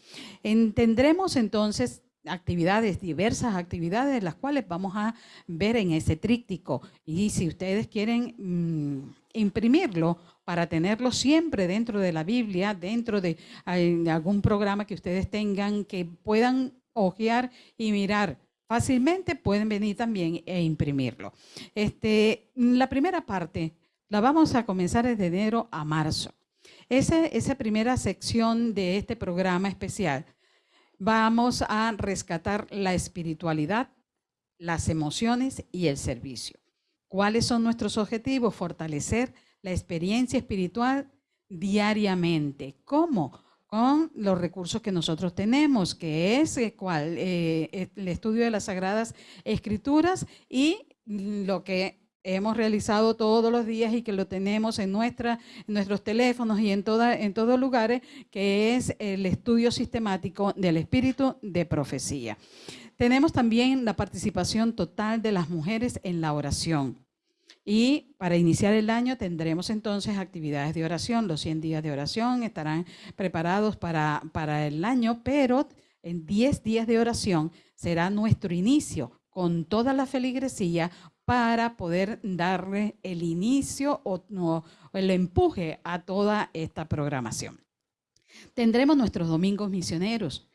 tendremos entonces actividades, diversas actividades, las cuales vamos a ver en ese tríptico. Y si ustedes quieren mm, imprimirlo para tenerlo siempre dentro de la Biblia, dentro de, algún programa que ustedes tengan, que puedan hojear y mirar fácilmente, pueden venir también e imprimirlo. Este, la primera parte la vamos a comenzar desde enero a marzo. esa primera sección de este programa especial vamos a rescatar la espiritualidad, las emociones y el servicio. ¿Cuáles son nuestros objetivos? Fortalecer la experiencia espiritual diariamente. ¿Cómo? Con los recursos que nosotros tenemos, que es eh, eh, el estudio de las Sagradas Escrituras y lo que hemos realizado todos los días y que lo tenemos en, nuestros teléfonos y en, toda, en todos lugares, que es el estudio sistemático del espíritu de profecía. Tenemos también la participación total de las mujeres en la oración. Y para iniciar el año tendremos entonces actividades de oración. Los 100 días de oración estarán preparados para, para el año, pero en 10 días de oración será nuestro inicio con toda la feligresía para poder darle el inicio o, no, el empuje a toda esta programación. Tendremos nuestros domingos misioneros.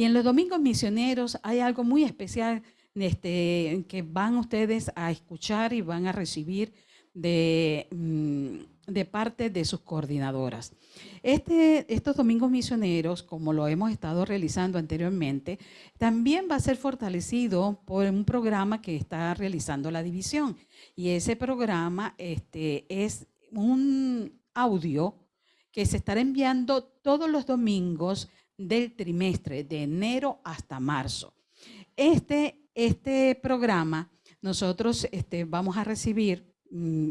Y en los domingos misioneros hay algo muy especial este, que van ustedes a escuchar y van a recibir de, mm, de parte de sus coordinadoras. Este, estos domingos misioneros, como lo hemos estado realizando anteriormente, también va a ser fortalecido por un programa que está realizando la división. Y ese programa este, es un audio que se estará enviando todos los domingos del trimestre, de enero hasta marzo. Este, este programa, nosotros este, vamos a recibir Mm,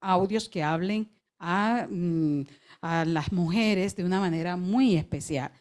audios que hablen mm, a, las mujeres de una manera muy especial,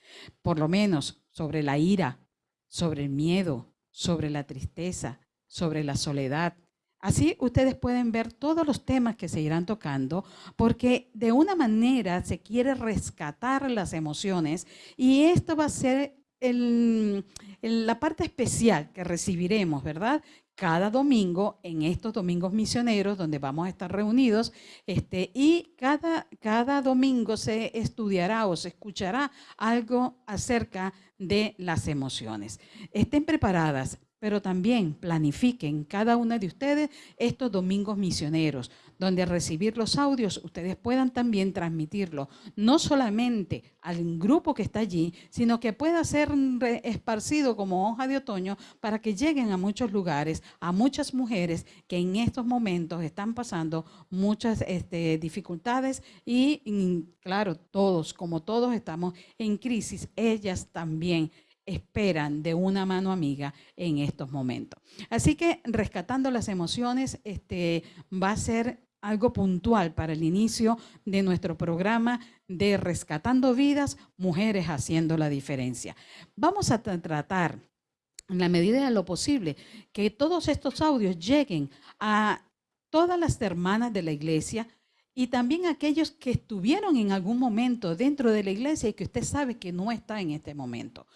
por lo menos sobre la ira, sobre el miedo, sobre la tristeza, sobre la soledad. Así ustedes pueden ver todos los temas que se irán tocando, porque de una manera se quiere rescatar las emociones y esto va a ser la parte especial que recibiremos, ¿verdad? cada domingo en estos domingos misioneros donde vamos a estar reunidos este, y cada, cada domingo se estudiará o se escuchará algo acerca de las emociones. Estén preparadas pero también planifiquen cada una de ustedes estos domingos misioneros, donde al recibir los audios ustedes puedan también transmitirlo, no solamente al grupo que está allí, sino que pueda ser esparcido como hoja de otoño para que lleguen a muchos lugares, a muchas mujeres que en estos momentos están pasando muchas este, dificultades y claro, todos, como todos estamos en crisis, ellas también esperan de una mano amiga en estos momentos. Así que rescatando las emociones este, va a ser algo puntual para el inicio de nuestro programa de Rescatando Vidas, Mujeres Haciendo la Diferencia. Vamos a tratar, en la medida de lo posible, que todos estos audios lleguen a todas las hermanas de la iglesia y también aquellos que estuvieron en algún momento dentro de la iglesia y que usted sabe que no está en este momento.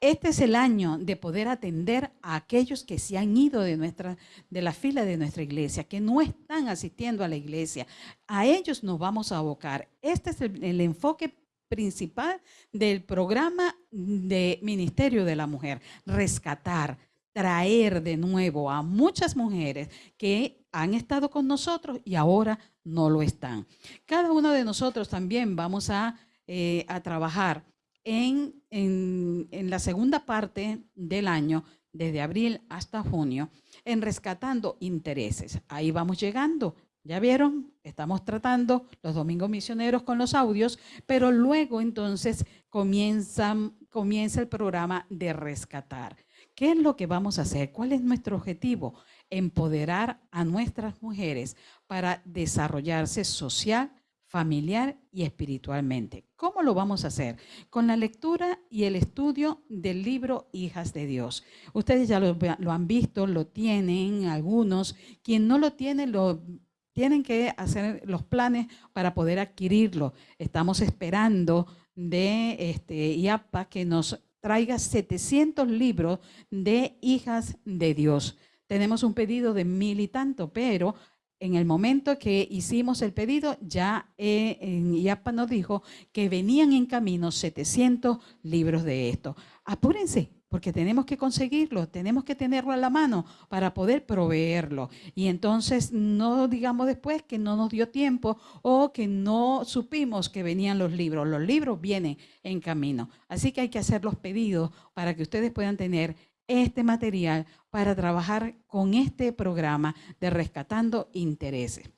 Este es el año de poder atender a aquellos que se han ido de, nuestra, de la fila de nuestra iglesia, que no están asistiendo a la iglesia. A ellos nos vamos a abocar. Este es el, enfoque principal del programa de Ministerio de la Mujer, rescatar, traer de nuevo a muchas mujeres que han estado con nosotros y ahora no lo están. Cada uno de nosotros también vamos a, eh, a trabajar en, en, la segunda parte del año, desde abril hasta junio, en rescatando intereses. Ahí vamos llegando. Ya vieron, estamos tratando los domingos misioneros con los audios, pero luego entonces comienza, comienza el programa de rescatar. ¿Qué es lo que vamos a hacer? ¿Cuál es nuestro objetivo? Empoderar a nuestras mujeres para desarrollarse social, familiar y espiritualmente. ¿Cómo lo vamos a hacer? Con la lectura y el estudio del libro Hijas de Dios. Ustedes ya lo, han visto, lo tienen algunos. Quien no lo tiene, lo tienen que hacer los planes para poder adquirirlo. Estamos esperando de este, IAPA que nos traiga 700 libros de hijas de Dios. Tenemos un pedido de mil y tanto, pero en el momento que hicimos el pedido, ya eh, en IAPA nos dijo que venían en camino 700 libros de esto. Apúrense, porque tenemos que conseguirlo, tenemos que tenerlo a la mano para poder proveerlo. Y entonces no digamos después que no nos dio tiempo o que no supimos que venían los libros. Los libros vienen en camino. Así que hay que hacer los pedidos para que ustedes puedan tener este material para trabajar con este programa de Rescatando Intereses.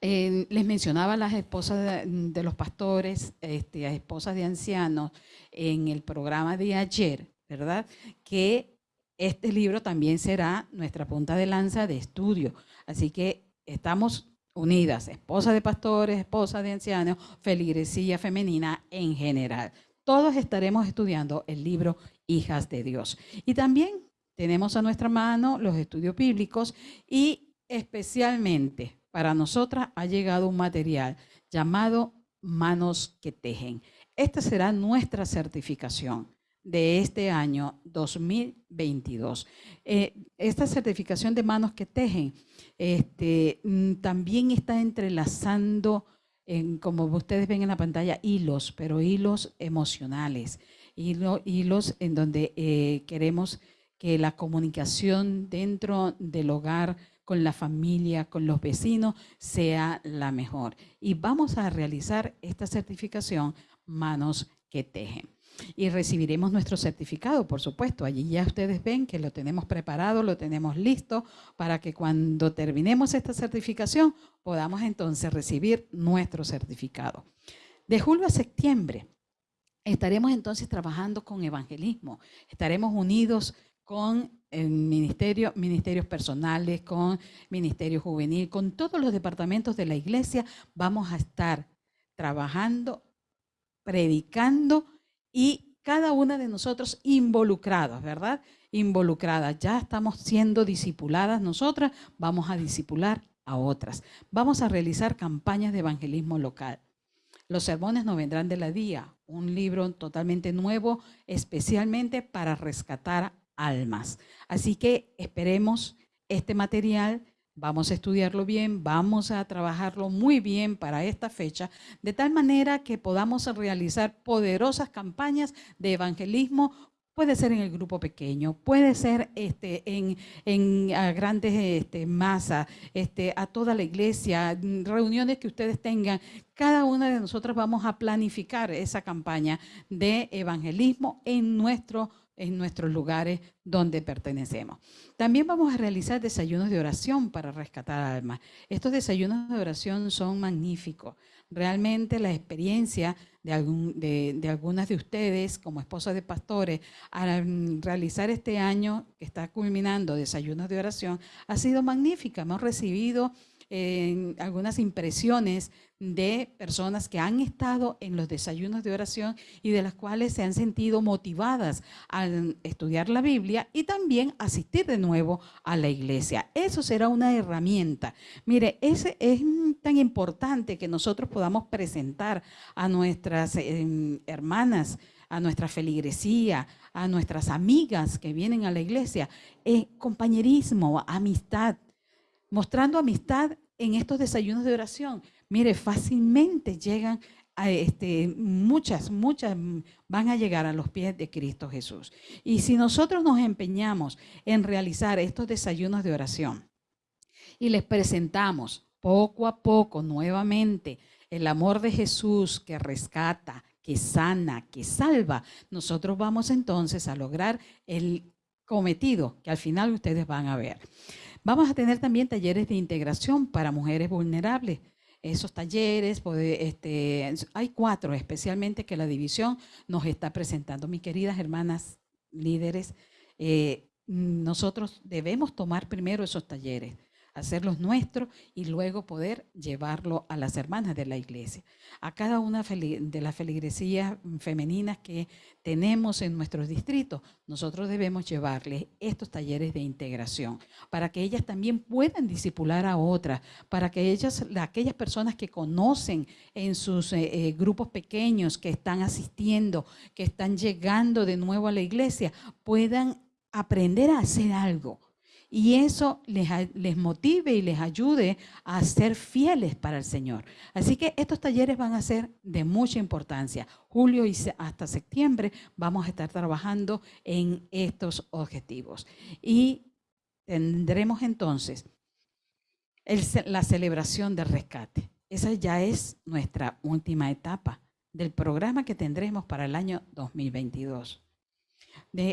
les mencionaba las esposas de, los pastores, este, a esposas de ancianos, en el programa de ayer, ¿verdad? Que este libro también será nuestra punta de lanza de estudio. Así que estamos unidas, esposas de pastores, esposas de ancianos, feligresía femenina en general. Todos estaremos estudiando el libro hijas de Dios. Y también tenemos a nuestra mano los estudios bíblicos y especialmente para nosotras ha llegado un material llamado Manos que Tejen. Esta será nuestra certificación de este año 2022. Eh, esta certificación de manos que tejen este, mm, también está entrelazando, en, como ustedes ven en la pantalla, hilos, pero hilos emocionales, hilos en donde eh, queremos que la comunicación dentro del hogar con la familia, con los vecinos, sea la mejor. Y vamos a realizar esta certificación Manos que Tejen. Y recibiremos nuestro certificado, por supuesto. Allí ya ustedes ven que lo tenemos preparado, lo tenemos listo para que cuando terminemos esta certificación podamos entonces recibir nuestro certificado. De julio a septiembre estaremos entonces trabajando con evangelismo. Estaremos unidos con el ministerio, ministerios personales, con ministerio juvenil, con todos los departamentos de la iglesia, vamos a estar trabajando, predicando y cada una de nosotros involucrados, ¿verdad? Involucradas. Ya estamos siendo discipuladas nosotras, vamos a discipular a otras. Vamos a realizar campañas de evangelismo local. Los sermones no vendrán de la día, un libro totalmente nuevo, especialmente para rescatar almas. Así que esperemos este material, vamos a estudiarlo bien, vamos a trabajarlo muy bien para esta fecha, de tal manera que podamos realizar poderosas campañas de evangelismo Puede ser en el grupo pequeño, puede ser este, en, en grandes este, masas, este, a toda la iglesia, reuniones que ustedes tengan. Cada una de nosotras vamos a planificar esa campaña de evangelismo en nuestro en nuestros lugares donde pertenecemos. También vamos a realizar desayunos de oración para rescatar almas. Estos desayunos de oración son magníficos. Realmente la experiencia de, de, algunas de ustedes como esposas de pastores al realizar este año que está culminando desayunos de oración ha sido magnífica. Hemos recibido algunas impresiones de personas que han estado en los desayunos de oración y de las cuales se han sentido motivadas a estudiar la Biblia y también asistir de nuevo a la iglesia. Eso será una herramienta. Mire, ese es tan importante que nosotros podamos presentar a nuestras em, hermanas, a nuestra feligresía, a nuestras amigas que vienen a la iglesia, eh, compañerismo, amistad, mostrando amistad en estos desayunos de oración. Mire, fácilmente llegan a este, muchas, muchas van a llegar a los pies de Cristo Jesús. Y si nosotros nos empeñamos en realizar estos desayunos de oración y les presentamos poco a poco nuevamente el amor de Jesús que rescata, que sana, que salva, nosotros vamos entonces a lograr el cometido que al final ustedes van a ver. Vamos a tener también talleres de integración para mujeres vulnerables. Esos talleres, este, hay cuatro especialmente que la división nos está presentando. Mis queridas hermanas líderes, eh, nosotros debemos tomar primero esos talleres hacerlos nuestros y luego poder llevarlo a las hermanas de la iglesia. A cada una de las feligresías femeninas que tenemos en nuestros distritos, nosotros debemos llevarles estos talleres de integración para que ellas también puedan disipular a otras, para que ellas, aquellas personas que conocen en sus eh, eh, grupos pequeños, que están asistiendo, que están llegando de nuevo a la iglesia, puedan aprender a hacer algo y eso les, motive y les ayude a ser fieles para el Señor. Así que estos talleres van a ser de mucha importancia. Julio y hasta septiembre vamos a estar trabajando en estos objetivos. Y tendremos entonces la celebración del rescate. Esa ya es nuestra última etapa del programa que tendremos para el año 2022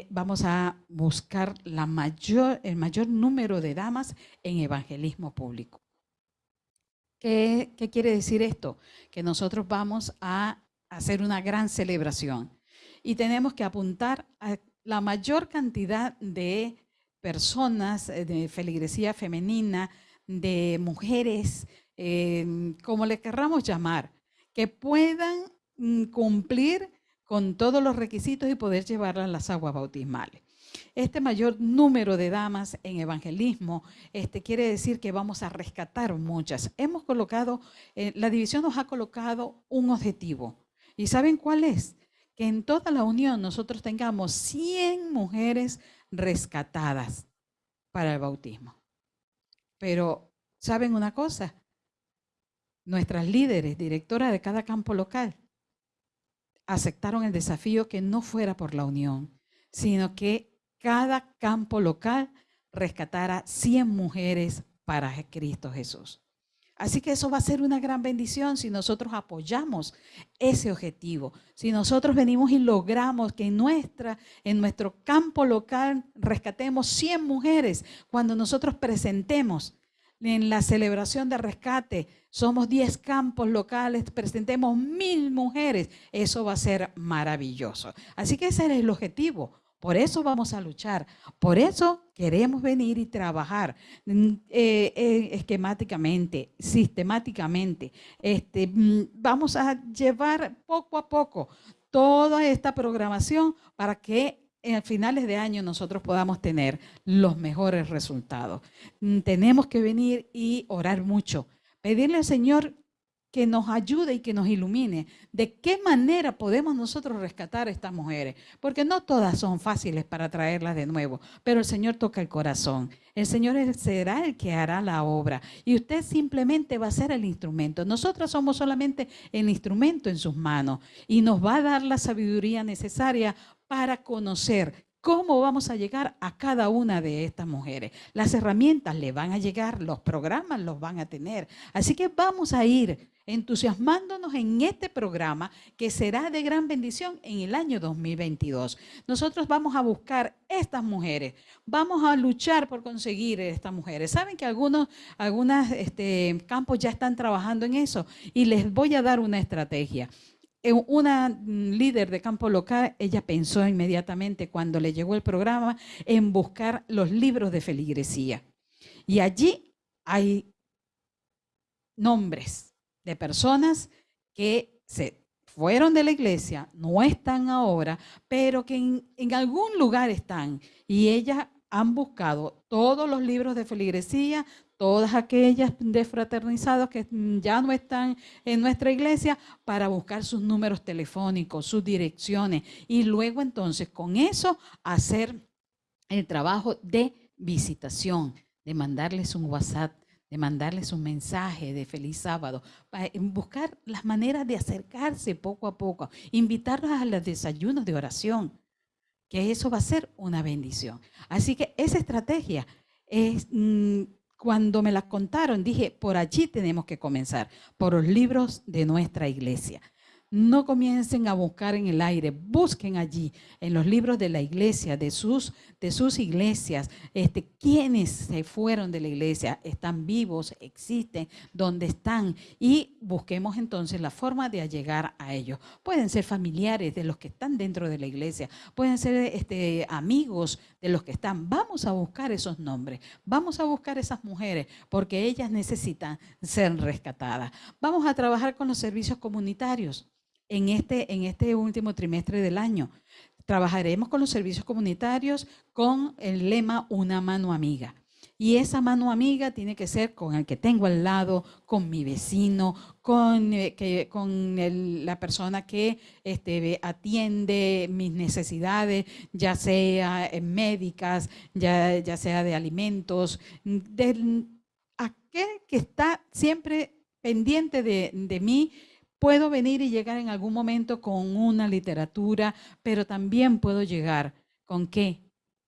vamos a buscar el mayor número de damas en evangelismo público. ¿Qué, ¿Qué quiere decir esto? Que nosotros vamos a hacer una gran celebración y tenemos que apuntar a la mayor cantidad de personas eh, de feligresía femenina, de mujeres, eh, como le querramos llamar, que puedan mm, cumplir con todos los requisitos y poder llevarlas a las aguas bautismales. Este mayor número de damas en evangelismo este, quiere decir que vamos a rescatar muchas. Hemos colocado, eh, la división nos ha colocado un objetivo. ¿Y saben cuál es? que en toda la unión nosotros tengamos 100 mujeres rescatadas para el bautismo. Pero, ¿saben una cosa? Nuestras líderes, directoras de cada campo local, aceptaron el desafío que no fuera por la unión, sino que cada campo local rescatara 100 mujeres para Cristo Jesús. Así que eso va a ser una gran bendición si nosotros apoyamos ese objetivo. Si nosotros venimos y logramos que en, nuestra, en nuestro campo local rescatemos 100 mujeres, cuando nosotros presentemos en la celebración de rescate, somos 10 campos locales, presentemos mil mujeres, eso va a ser maravilloso. Así que ese es el objetivo por eso vamos a luchar. Por eso queremos venir y trabajar mm, eh, eh, esquemáticamente, sistemáticamente. Este, mm, vamos a llevar poco a poco toda esta programación para que a finales de año nosotros podamos tener los mejores resultados. Mm, tenemos que venir y orar mucho, pedirle al Señor que nos ayude y que nos ilumine de qué manera podemos nosotros rescatar a estas mujeres, porque no todas son fáciles para traerlas de nuevo, pero el Señor toca el corazón. El Señor será el que hará la obra y usted simplemente va a ser el instrumento. Nosotras somos solamente el instrumento en sus manos y nos va a dar la sabiduría necesaria para conocer cómo vamos a llegar a cada una de estas mujeres. Las herramientas le van a llegar, los programas los van a tener. Así que vamos a ir entusiasmándonos en este programa que será de gran bendición en el año 2022. Nosotros vamos a buscar estas mujeres, vamos a luchar por conseguir estas mujeres. Saben que algunos algunos este, campos ya están trabajando en eso y les voy a dar una estrategia una líder de campo local, ella pensó inmediatamente cuando le llegó el programa en buscar los libros de feligresía. Y allí hay nombres de personas que se fueron de la iglesia, no están ahora, pero que en, en algún lugar están. Y ellas han buscado todos los libros de feligresía, todas aquellas desfraternizados que ya no están en nuestra iglesia para buscar sus números telefónicos, sus direcciones y luego entonces con eso hacer el trabajo de visitación, de mandarles un WhatsApp, de mandarles un mensaje de feliz sábado, para buscar las maneras de acercarse poco a poco, invitarlos a los desayunos de oración, que eso va a ser una bendición. Así que esa estrategia es mm, cuando me las contaron, dije, por allí tenemos que comenzar, por los libros de nuestra iglesia. No comiencen a buscar en el aire, busquen allí, en los libros de la iglesia, de sus, de sus iglesias, este, quienes se fueron de la iglesia, están vivos, existen, dónde están, y busquemos entonces la forma de llegar a ellos. Pueden ser familiares de los que están dentro de la iglesia, pueden ser este, amigos de los que están. Vamos a buscar esos nombres, vamos a buscar esas mujeres, porque ellas necesitan ser rescatadas. Vamos a trabajar con los servicios comunitarios en este, en este último trimestre del año. Trabajaremos con los servicios comunitarios con el lema Una mano amiga. Y esa mano amiga tiene que ser con el que tengo al lado, con mi vecino, con, eh, que, con la persona que este, atiende mis necesidades, ya sea médicas, ya, ya sea de alimentos, de aquel que está siempre pendiente de, de mí Puedo venir y llegar en algún momento con una literatura, pero también puedo llegar con qué?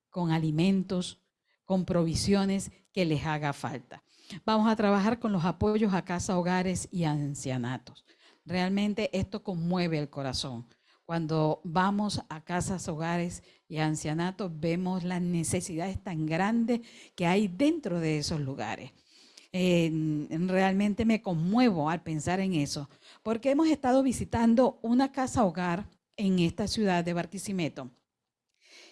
Con alimentos, con provisiones que les haga falta. Vamos a trabajar con los apoyos a casa, hogares y ancianatos. Realmente esto conmueve el corazón. Cuando vamos a casas, hogares y ancianatos, vemos las necesidades tan grandes que hay dentro de esos lugares. Realmente me conmuevo al pensar en eso, porque hemos estado visitando una casa hogar en esta ciudad de Barquisimeto.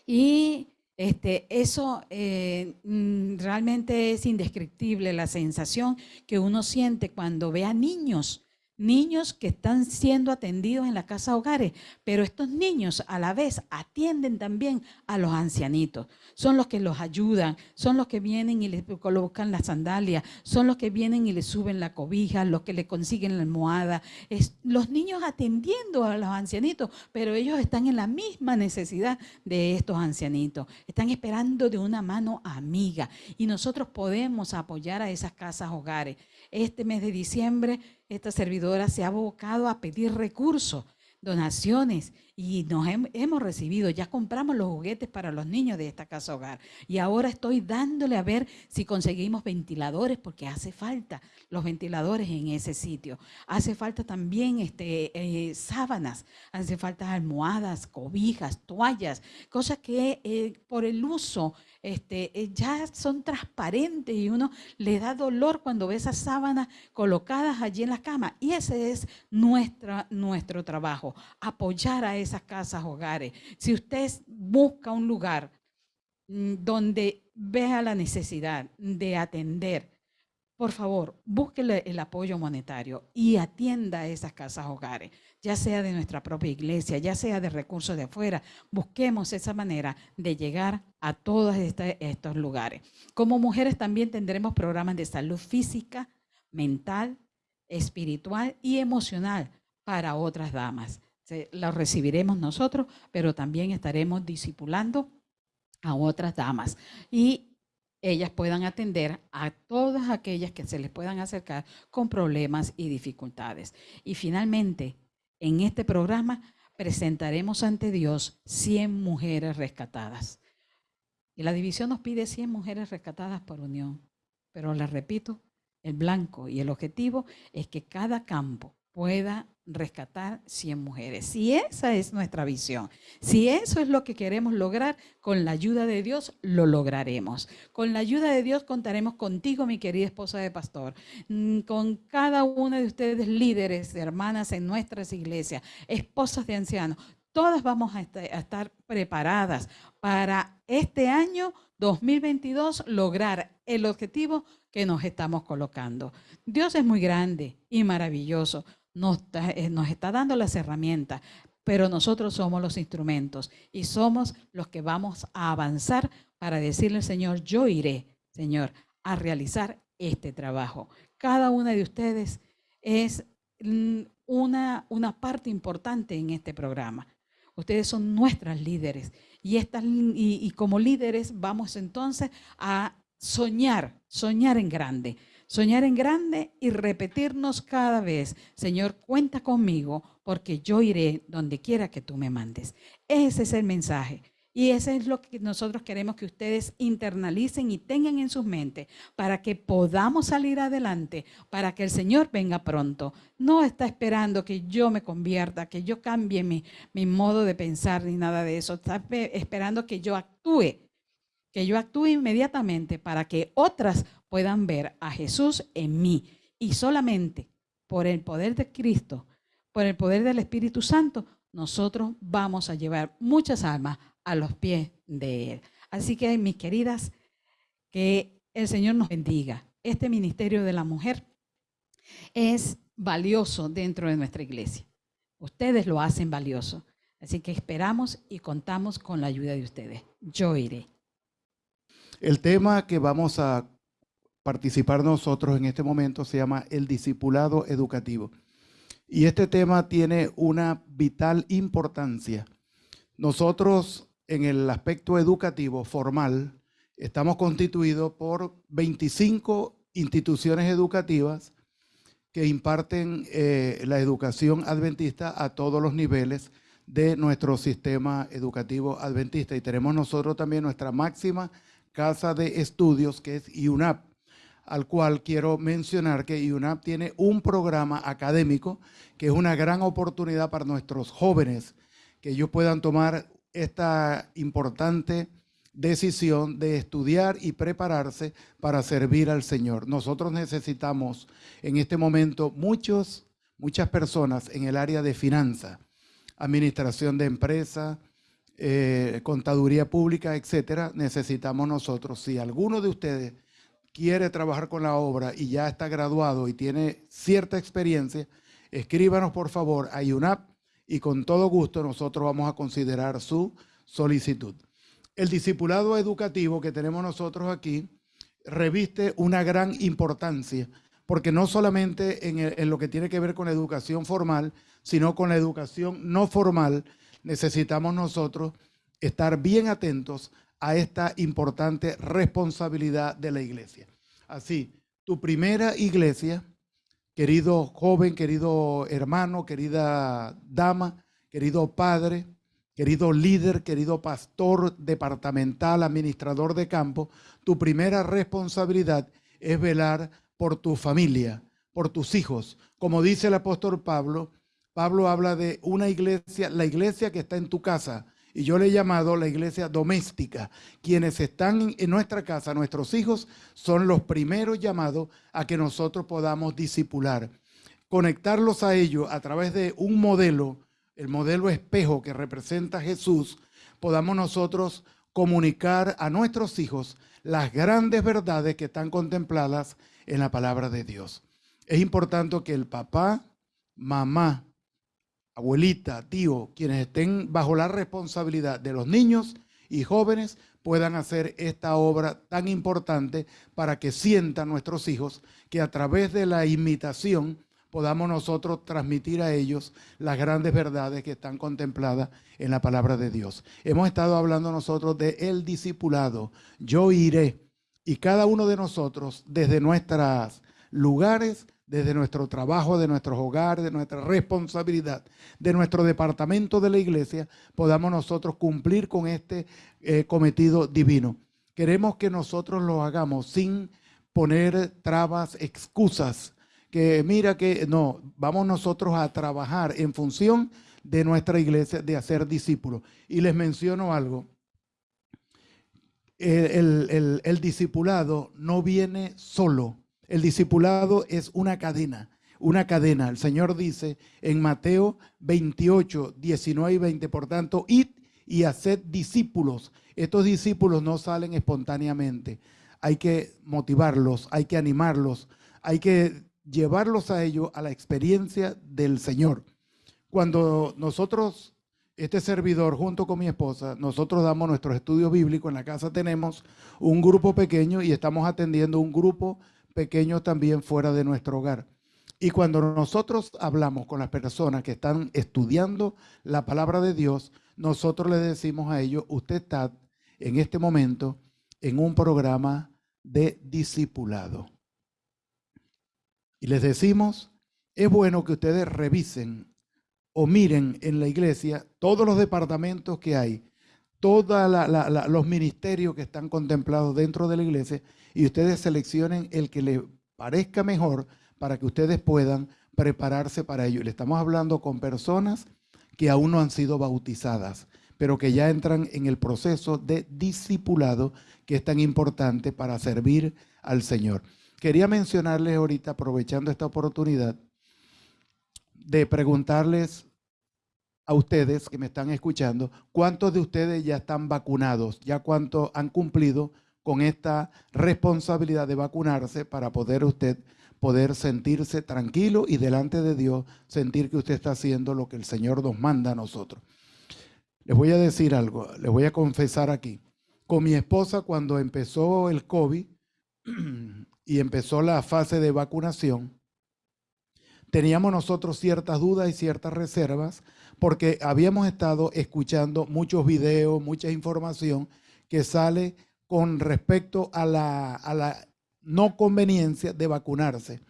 Y este, eso eh, mm, realmente es indescriptible, la sensación que uno siente cuando ve a niños niños que están siendo atendidos en la casa hogares, pero estos niños a la vez atienden también a los ancianitos. Son los que los ayudan, son los que vienen y les colocan la sandalia, son los que vienen y les suben la cobija, los que le consiguen la almohada. Es, los niños atendiendo a los ancianitos, pero ellos están en la misma necesidad de estos ancianitos. Están esperando de una mano amiga y nosotros podemos apoyar a esas casas hogares. Este mes de diciembre esta servidora se ha abocado a pedir recursos, donaciones y nos hemos recibido, ya compramos los juguetes para los niños de esta casa hogar y ahora estoy dándole a ver si conseguimos ventiladores porque hace falta los ventiladores en ese sitio. Hace falta también este, eh, sábanas, hace falta almohadas, cobijas, toallas, cosas que eh, por el uso este, eh, ya son transparentes y uno le da dolor cuando ve esas sábanas colocadas allí en la cama. Y ese es nuestro trabajo, apoyar a esas casas hogares. Si usted busca un lugar mm, donde vea la necesidad de atender, por favor, búsquele el apoyo monetario y atienda a esas casas hogares, ya sea de nuestra propia iglesia, ya sea de recursos de afuera. Busquemos esa manera de llegar a todos estos lugares. Como mujeres también tendremos programas de salud física, mental, espiritual y emocional para otras damas. Los recibiremos nosotros, pero también estaremos discipulando a otras damas. Y ellas puedan atender a todas aquellas que se les puedan acercar con problemas y dificultades. Y finalmente, en este programa presentaremos ante Dios 100 mujeres rescatadas. Y la división nos pide 100 mujeres rescatadas por unión. Pero les repito, el blanco y el objetivo es que cada campo pueda rescatar 100 mujeres. Si esa es nuestra visión, si eso es lo que queremos lograr, con la ayuda de Dios lo lograremos. Con la ayuda de Dios contaremos contigo, mi querida esposa de pastor, mm, con cada una de ustedes líderes, hermanas en nuestras iglesias, esposas de ancianos. Todas vamos a estar preparadas para este año 2022 lograr el objetivo que nos estamos colocando. Dios es muy grande y maravilloso nos está, eh, nos está dando las herramientas, pero nosotros somos los instrumentos y somos los que vamos a avanzar para decirle al Señor, yo iré, Señor, a realizar este trabajo. Cada una de ustedes es una, una parte importante en este programa. Ustedes son nuestras líderes y, y como líderes vamos entonces a soñar, soñar en grande soñar en grande y repetirnos cada vez, Señor, cuenta conmigo porque yo iré donde quiera que tú me mandes. Ese es el mensaje. Y ese es lo que nosotros queremos que ustedes internalicen y tengan en sus mentes para que podamos salir adelante, para que el Señor venga pronto. No está esperando que yo me convierta, que yo cambie mi, mi modo de pensar ni nada de eso. Está esperando que yo actúe, que yo actúe inmediatamente para que otras puedan ver a Jesús en mí. Y solamente por el poder de Cristo, por el poder del Espíritu Santo, nosotros vamos a llevar muchas almas a los pies de Él. Así que, mis queridas, que el Señor nos bendiga. Este ministerio de la mujer es valioso dentro de nuestra iglesia. Ustedes lo hacen valioso. Así que esperamos y contamos con la ayuda de ustedes. Yo iré. El tema que vamos a participar nosotros en este momento se llama el discipulado educativo. Y este tema tiene una vital importancia. Nosotros en el aspecto educativo formal estamos constituidos por 25 instituciones educativas que imparten eh, la educación adventista a todos los niveles de nuestro sistema educativo adventista. Y tenemos nosotros también nuestra máxima casa de estudios, que es IUNAP al cual quiero mencionar que IUNAP tiene un programa académico que es una gran oportunidad para nuestros jóvenes que ellos puedan tomar esta importante decisión de estudiar y prepararse para servir al Señor. Nosotros necesitamos en este momento muchos, muchas personas en el área de finanzas, administración de empresas, eh, contaduría pública, etcétera. Necesitamos nosotros, si alguno de ustedes quiere trabajar con la obra y ya está graduado y tiene cierta experiencia, escríbanos por favor a UNAP y con todo gusto nosotros vamos a considerar su solicitud. El discipulado educativo que tenemos nosotros aquí reviste una gran importancia, porque no solamente en, lo que tiene que ver con educación formal, sino con la educación no formal, necesitamos nosotros estar bien atentos a esta importante responsabilidad de la iglesia. Así, tu primera iglesia, querido joven, querido hermano, querida dama, querido padre, querido líder, querido pastor departamental, administrador de campo, tu primera responsabilidad es velar por tu familia, por tus hijos. Como dice el apóstol Pablo, Pablo habla de una iglesia, la iglesia que está en tu casa, y yo le he llamado la iglesia doméstica. Quienes están en nuestra casa, nuestros hijos, son los primeros llamados a que nosotros podamos disipular. Conectarlos a ellos a través de un modelo, el modelo espejo que representa Jesús, podamos nosotros comunicar a nuestros hijos las grandes verdades que están contempladas en la palabra de Dios. Es importante que el papá, mamá, abuelita, tío, quienes estén bajo la responsabilidad de los niños y jóvenes puedan hacer esta obra tan importante para que sientan nuestros hijos que a través de la imitación podamos nosotros transmitir a ellos las grandes verdades que están contempladas en la palabra de Dios. Hemos estado hablando nosotros de el discipulado. Yo iré y cada uno de nosotros desde nuestros lugares desde nuestro trabajo, de nuestros hogares, de nuestra responsabilidad, de nuestro departamento de la iglesia, podamos nosotros cumplir con este eh, cometido divino. Queremos que nosotros lo hagamos sin poner trabas, excusas, que mira que no, vamos nosotros a trabajar en función de nuestra iglesia, de hacer discípulos. Y les menciono algo. el discipulado no viene solo el discipulado es una cadena, una cadena. El Señor dice en Mateo 28, 19 y 20, por tanto, id y haced discípulos. Estos discípulos no salen espontáneamente. Hay que motivarlos, hay que animarlos, hay que llevarlos a ellos a la experiencia del Señor. Cuando nosotros, este servidor junto con mi esposa, nosotros damos nuestros estudios bíblicos, en la casa tenemos un grupo pequeño y estamos atendiendo un grupo pequeños también fuera de nuestro hogar. Y cuando nosotros hablamos con las personas que están estudiando la palabra de Dios, nosotros le decimos a ellos, usted está en este momento en un programa de discipulado. Y les decimos, es bueno que ustedes revisen o miren en la iglesia todos los departamentos que hay, todos los ministerios que están contemplados dentro de la iglesia y ustedes seleccionen el que les parezca mejor para que ustedes puedan prepararse para ello. Le estamos hablando con personas que aún no han sido bautizadas, pero que ya entran en el proceso de discipulado que es tan importante para servir al Señor. Quería mencionarles ahorita, aprovechando esta oportunidad, de preguntarles a ustedes que me están escuchando, ¿cuántos de ustedes ya están vacunados? ¿Ya cuántos han cumplido con esta responsabilidad de vacunarse para poder usted poder sentirse tranquilo y delante de Dios sentir que usted está haciendo lo que el Señor nos manda a nosotros. Les voy a decir algo, les voy a confesar aquí. Con mi esposa cuando empezó el COVID *clears throat* y empezó la fase de vacunación, teníamos nosotros ciertas dudas y ciertas reservas porque habíamos estado escuchando muchos videos, mucha información que sale con respecto a la, no conveniencia de vacunarse.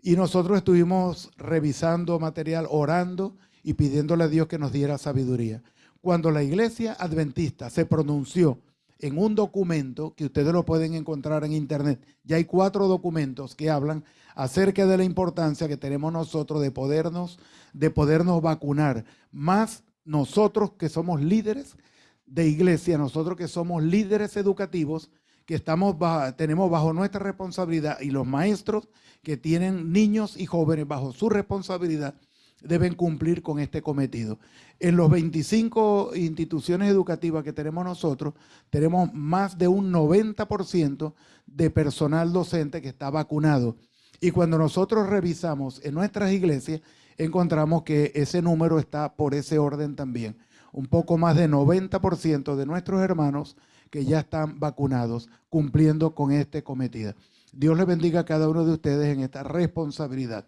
Y nosotros estuvimos revisando material, orando y pidiéndole a Dios que nos diera sabiduría. Cuando la iglesia adventista se pronunció en un documento que ustedes lo pueden encontrar en internet, ya hay cuatro documentos que hablan acerca de la importancia que tenemos nosotros de podernos, de podernos vacunar, más nosotros que somos líderes de iglesia, nosotros que somos líderes educativos, que estamos tenemos bajo nuestra responsabilidad y los maestros que tienen niños y jóvenes bajo su responsabilidad deben cumplir con este cometido. En los 25 instituciones educativas que tenemos nosotros, tenemos más de un 90% de personal docente que está vacunado. Y cuando nosotros revisamos en nuestras iglesias, encontramos que ese número está por ese orden también. Un poco más de 90% de nuestros hermanos que ya están vacunados, cumpliendo con este cometido. Dios le bendiga a cada uno de ustedes en esta responsabilidad.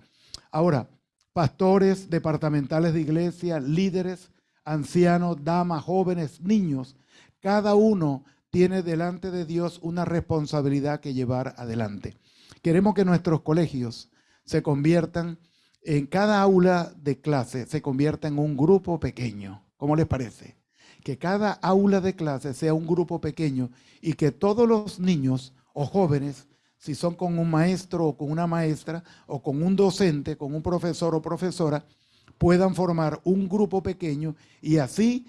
Ahora, pastores departamentales de iglesia, líderes, ancianos, damas, jóvenes, niños, cada uno tiene delante de Dios una responsabilidad que llevar adelante. Queremos que nuestros colegios se conviertan en cada aula de clase, se convierta en un grupo pequeño. ¿Cómo les parece? Que cada aula de clase sea un grupo pequeño y que todos los niños o jóvenes, si son con un maestro o con una maestra o con un docente, con un profesor o profesora, puedan formar un grupo pequeño y así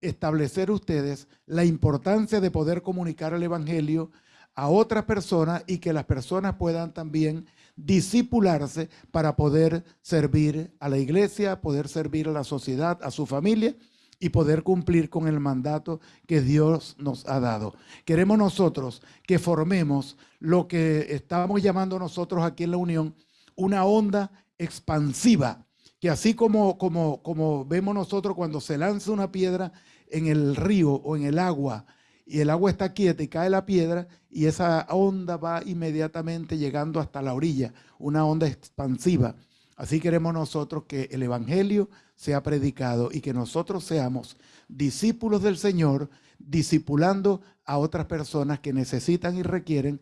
establecer ustedes la importancia de poder comunicar el Evangelio a otras personas y que las personas puedan también disipularse para poder servir a la iglesia, poder servir a la sociedad, a su familia y poder cumplir con el mandato que Dios nos ha dado. Queremos nosotros que formemos lo que estamos llamando nosotros aquí en la Unión una onda expansiva, que así como, como, como vemos nosotros cuando se lanza una piedra en el río o en el agua, y el agua está quieta y cae la piedra y esa onda va inmediatamente llegando hasta la orilla, una onda expansiva. Así queremos nosotros que el Evangelio sea predicado y que nosotros seamos discípulos del Señor, discipulando a otras personas que necesitan y requieren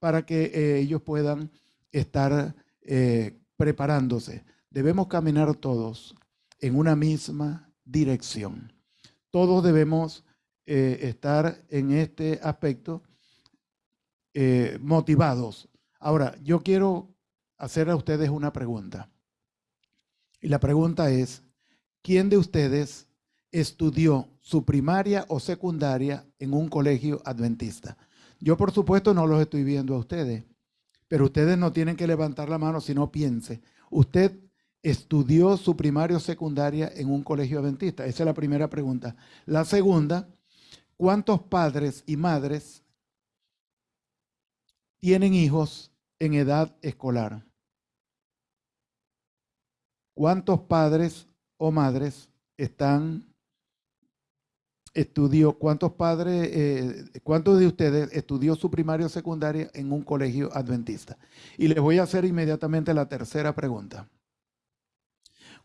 para que eh, ellos puedan estar eh, preparándose. Debemos caminar todos en una misma dirección. Todos debemos eh, estar en este aspecto eh, motivados. Ahora, yo quiero hacer a ustedes una pregunta. Y la pregunta es, ¿quién de ustedes estudió su primaria o secundaria en un colegio adventista? Yo por supuesto no los estoy viendo a ustedes, pero ustedes no tienen que levantar la mano si no piense. Usted estudió su primaria o secundaria en un colegio adventista. Esa es la primera pregunta. La segunda, ¿Cuántos padres y madres tienen hijos en edad escolar? ¿Cuántos padres o madres están estudió, cuántos padres, eh, cuántos de ustedes estudió su primaria o secundaria en un colegio adventista? Y les voy a hacer inmediatamente la tercera pregunta.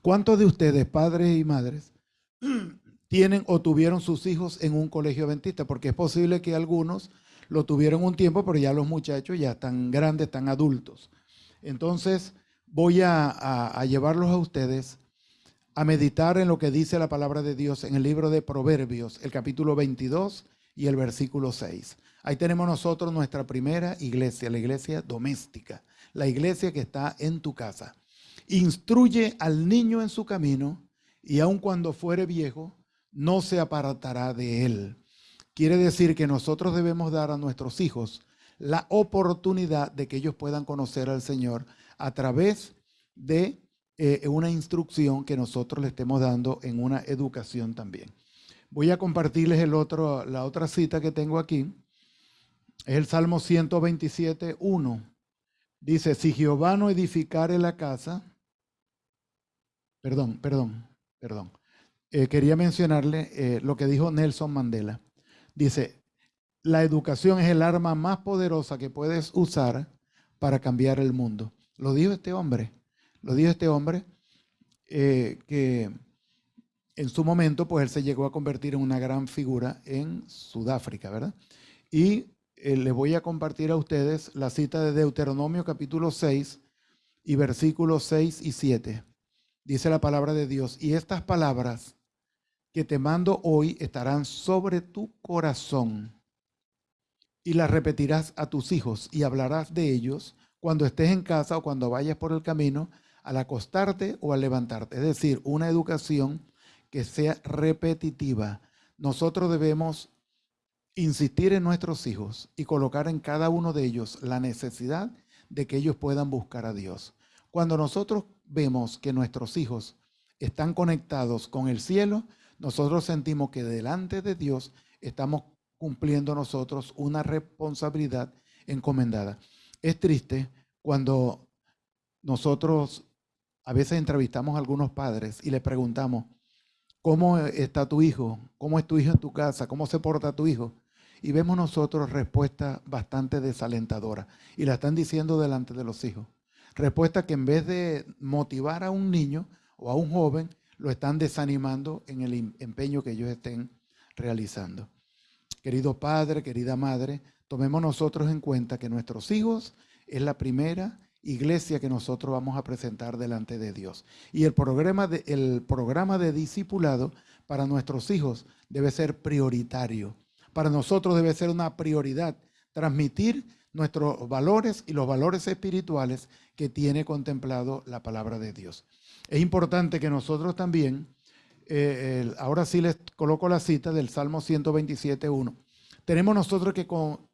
¿Cuántos de ustedes, padres y madres, *clears throat* tienen o tuvieron sus hijos en un colegio adventista, porque es posible que algunos lo tuvieron un tiempo, pero ya los muchachos ya están grandes, están adultos. Entonces voy a, llevarlos a ustedes a meditar en lo que dice la palabra de Dios en el libro de Proverbios, el capítulo 22 y el versículo 6. Ahí tenemos nosotros nuestra primera iglesia, la iglesia doméstica, la iglesia que está en tu casa. Instruye al niño en su camino y aun cuando fuere viejo, no se apartará de él. Quiere decir que nosotros debemos dar a nuestros hijos la oportunidad de que ellos puedan conocer al Señor a través de eh, una instrucción que nosotros le estemos dando en una educación también. Voy a compartirles la otra cita que tengo aquí. Es el Salmo 127, 1. Dice, si Jehová no edificare la casa, perdón, perdón, perdón. Eh, quería mencionarle eh, lo que dijo Nelson Mandela. Dice, la educación es el arma más poderosa que puedes usar para cambiar el mundo. Lo dijo este hombre. Lo dijo este hombre eh, que en su momento, pues él se llegó a convertir en una gran figura en Sudáfrica, ¿verdad? Y les voy a compartir a ustedes la cita de Deuteronomio capítulo 6 y versículos 6 y 7. Dice la palabra de Dios, y estas palabras que te mando hoy estarán sobre tu corazón y las repetirás a tus hijos y hablarás de ellos cuando estés en casa o cuando vayas por el camino, al acostarte o al levantarte. Es decir, una educación que sea repetitiva. Nosotros debemos insistir en nuestros hijos y colocar en cada uno de ellos la necesidad de que ellos puedan buscar a Dios. Cuando nosotros vemos que nuestros hijos están conectados con el cielo, nosotros sentimos que delante de Dios estamos cumpliendo nosotros una responsabilidad encomendada. Es triste cuando nosotros a veces entrevistamos a algunos padres y les preguntamos, ¿cómo está tu hijo? ¿Cómo es tu hijo en tu casa? ¿Cómo se porta tu hijo? Y vemos nosotros respuestas bastante desalentadoras y la están diciendo delante de los hijos. Respuesta que en vez de motivar a un niño o a un joven, lo están desanimando en el empeño que ellos estén realizando. Querido padre, querida madre, tomemos nosotros en cuenta que nuestros hijos es la primera iglesia que nosotros vamos a presentar delante de Dios. Y el programa de, el programa de discipulado para nuestros hijos debe ser prioritario. Para nosotros debe ser una prioridad transmitir nuestros valores y los valores espirituales que tiene contemplado la palabra de Dios. Es importante que nosotros también, eh, ahora sí les coloco la cita del Salmo 127.1, tenemos nosotros que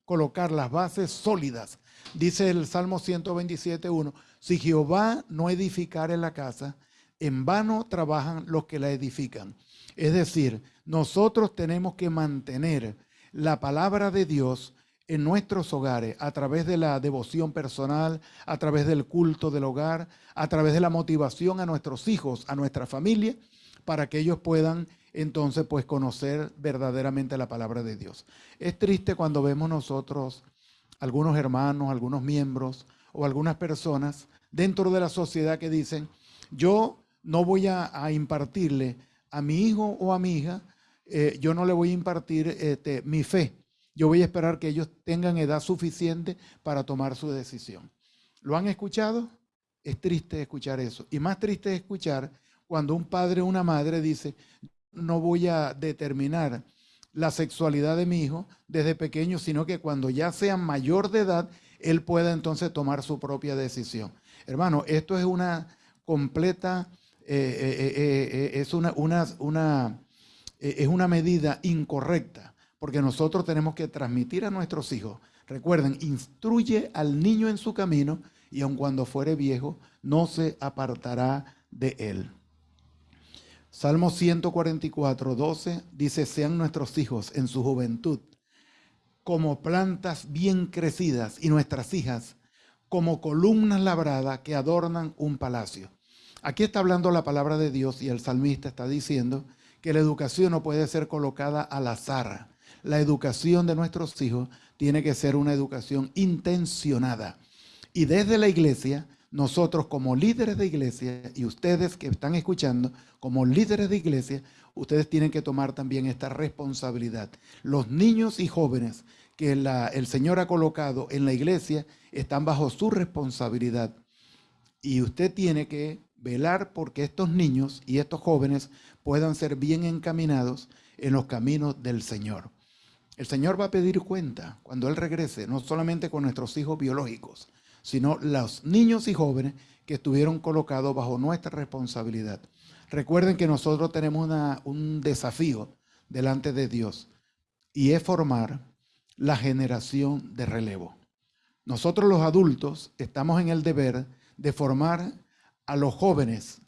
colocar las bases sólidas. Dice el Salmo 127.1, si Jehová no edificare la casa, en vano trabajan los que la edifican. Es decir, nosotros tenemos que mantener la palabra de Dios en nuestros hogares a través de la devoción personal, a través del culto del hogar, a través de la motivación a nuestros hijos, a nuestra familia, para que ellos puedan entonces pues conocer verdaderamente la palabra de Dios. Es triste cuando vemos nosotros algunos hermanos, algunos miembros o algunas personas dentro de la sociedad que dicen, yo no voy a, impartirle a mi hijo o a mi hija, eh, yo no le voy a impartir este, mi fe, yo voy a esperar que ellos tengan edad suficiente para tomar su decisión. ¿Lo han escuchado? Es triste escuchar eso. Y más triste es escuchar cuando un padre o una madre dice, no voy a determinar la sexualidad de mi hijo desde pequeño, sino que cuando ya sea mayor de edad, él pueda entonces tomar su propia decisión. Hermano, esto es una completa, eh, eh, eh, es, una, una, una, es una medida incorrecta porque nosotros tenemos que transmitir a nuestros hijos. Recuerden, instruye al niño en su camino y aun cuando fuere viejo, no se apartará de él. Salmo 144, 12 dice, sean nuestros hijos en su juventud como plantas bien crecidas y nuestras hijas como columnas labradas que adornan un palacio. Aquí está hablando la palabra de Dios y el salmista está diciendo que la educación no puede ser colocada al azar la educación de nuestros hijos tiene que ser una educación intencionada. Y desde la iglesia, nosotros como líderes de iglesia y ustedes que están escuchando, como líderes de iglesia, ustedes tienen que tomar también esta responsabilidad. Los niños y jóvenes que el Señor ha colocado en la iglesia están bajo su responsabilidad. Y usted tiene que velar porque estos niños y estos jóvenes puedan ser bien encaminados en los caminos del Señor. El Señor va a pedir cuenta cuando Él regrese, no solamente con nuestros hijos biológicos, sino los niños y jóvenes que estuvieron colocados bajo nuestra responsabilidad. Recuerden que nosotros tenemos un desafío delante de Dios y es formar la generación de relevo. Nosotros los adultos estamos en el deber de formar a los jóvenes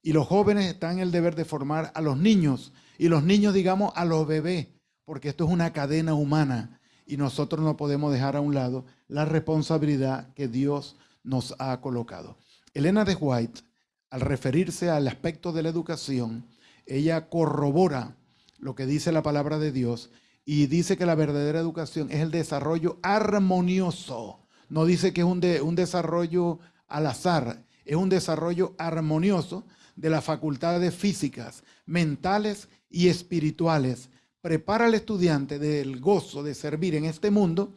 y los jóvenes están en el deber de formar a los niños y los niños digamos a los bebés porque esto es una cadena humana y nosotros no podemos dejar a un lado la responsabilidad que Dios nos ha colocado. Elena de White, al referirse al aspecto de la educación, ella corrobora lo que dice la palabra de Dios y dice que la verdadera educación es el desarrollo armonioso. No dice que es un, un desarrollo al azar, es un desarrollo armonioso de las facultades físicas, mentales y espirituales prepara al estudiante del gozo de servir en este mundo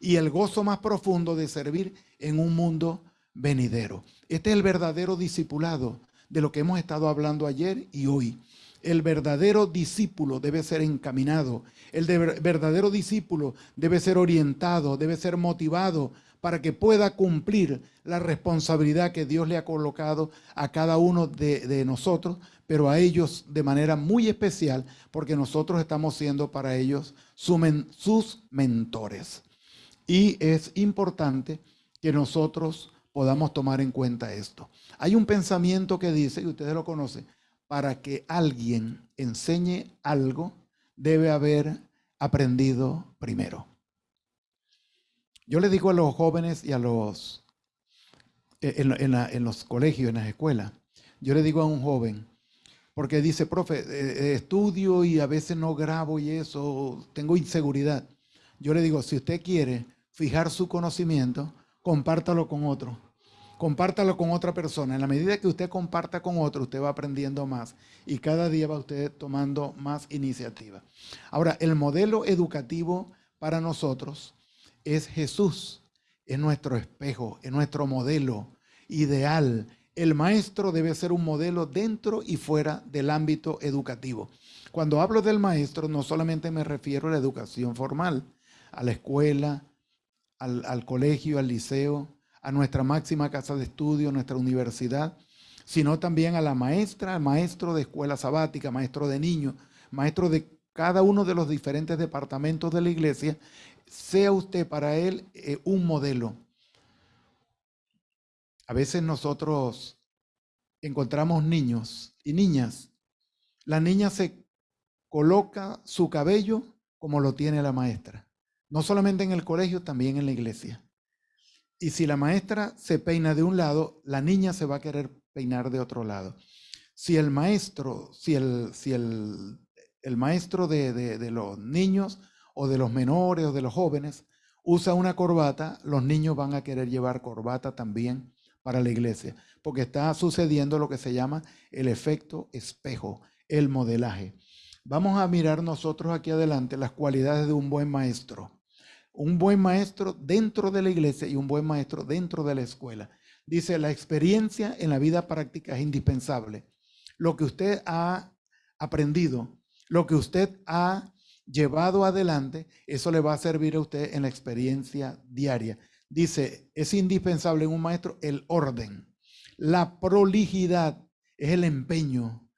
y el gozo más profundo de servir en un mundo venidero. Este es el verdadero discipulado de lo que hemos estado hablando ayer y hoy. El verdadero discípulo debe ser encaminado, el verdadero discípulo debe ser orientado, debe ser motivado para que pueda cumplir la responsabilidad que Dios le ha colocado a cada uno de, nosotros pero a ellos de manera muy especial, porque nosotros estamos siendo para ellos sus mentores. Y es importante que nosotros podamos tomar en cuenta esto. Hay un pensamiento que dice, y ustedes lo conocen, para que alguien enseñe algo, debe haber aprendido primero. Yo le digo a los jóvenes y a los eh, en, los colegios, en las escuelas. Yo le digo a un joven, porque dice, profe, eh, estudio y a veces no grabo y eso, tengo inseguridad. Yo le digo, si usted quiere fijar su conocimiento, compártalo con otro. Compártalo con otra persona. En la medida que usted comparta con otro, usted va aprendiendo más y cada día va usted tomando más iniciativa. Ahora, el modelo educativo para nosotros es Jesús, es nuestro espejo, es nuestro modelo ideal. El maestro debe ser un modelo dentro y fuera del ámbito educativo. Cuando hablo del maestro, no solamente me refiero a la educación formal, a la escuela, al, colegio, al liceo, a nuestra máxima casa de estudio, nuestra universidad, sino también a la maestra, al maestro de escuela sabática, maestro de niños, maestro de cada uno de los diferentes departamentos de la iglesia, sea usted para él eh, un modelo. A veces nosotros encontramos niños y niñas. La niña se coloca su cabello como lo tiene la maestra. No solamente en el colegio, también en la iglesia. Y si la maestra se peina de un lado, la niña se va a querer peinar de otro lado. Si el maestro, si el, si el, maestro de, de, los niños o de los menores o de los jóvenes usa una corbata, los niños van a querer llevar corbata también para la iglesia, porque está sucediendo lo que se llama el efecto espejo, el modelaje. Vamos a mirar nosotros aquí adelante las cualidades de un buen maestro un buen maestro dentro de la iglesia y un buen maestro dentro de la escuela. Dice, la experiencia en la vida práctica es indispensable. Lo que usted ha aprendido, lo que usted ha llevado adelante, eso le va a servir a usted en la experiencia diaria. Dice, es indispensable en un maestro el orden. La prolijidad es el empeño.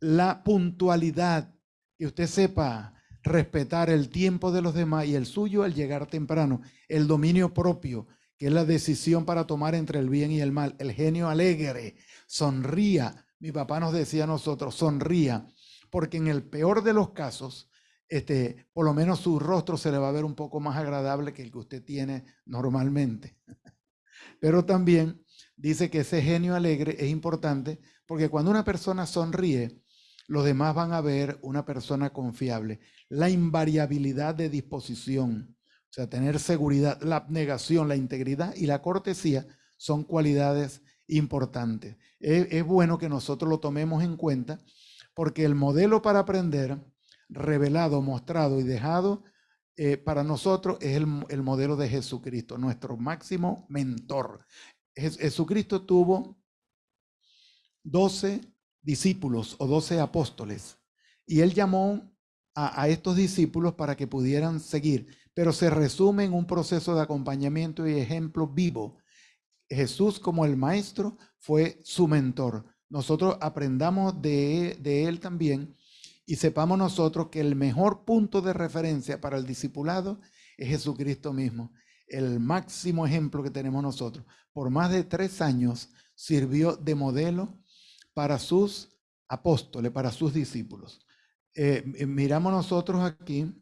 La puntualidad, que usted sepa respetar el tiempo de los demás y el suyo al llegar temprano, el dominio propio, que es la decisión para tomar entre el bien y el mal, el genio alegre, sonría. Mi papá nos decía a nosotros, sonría, porque en el peor de los casos, este, por lo menos su rostro se le va a ver un poco más agradable que el que usted tiene normalmente. *laughs* Pero también dice que ese genio alegre es importante porque cuando una persona sonríe, los demás van a ver una persona confiable. La invariabilidad de disposición, o sea, tener seguridad, la abnegación, la integridad y la cortesía son cualidades importantes. Es, bueno que nosotros lo tomemos en cuenta porque el modelo para aprender, revelado, mostrado y dejado eh, para nosotros es el, el, modelo de Jesucristo, nuestro máximo mentor. Jesucristo tuvo 12 discípulos o doce apóstoles. Y él llamó a, estos discípulos para que pudieran seguir, pero se resume en un proceso de acompañamiento y ejemplo vivo. Jesús como el maestro fue su mentor. Nosotros aprendamos de, de él también y sepamos nosotros que el mejor punto de referencia para el discipulado es Jesucristo mismo. El máximo ejemplo que tenemos nosotros. Por más de tres años sirvió de modelo para sus apóstoles, para sus discípulos. Eh, eh, miramos nosotros aquí,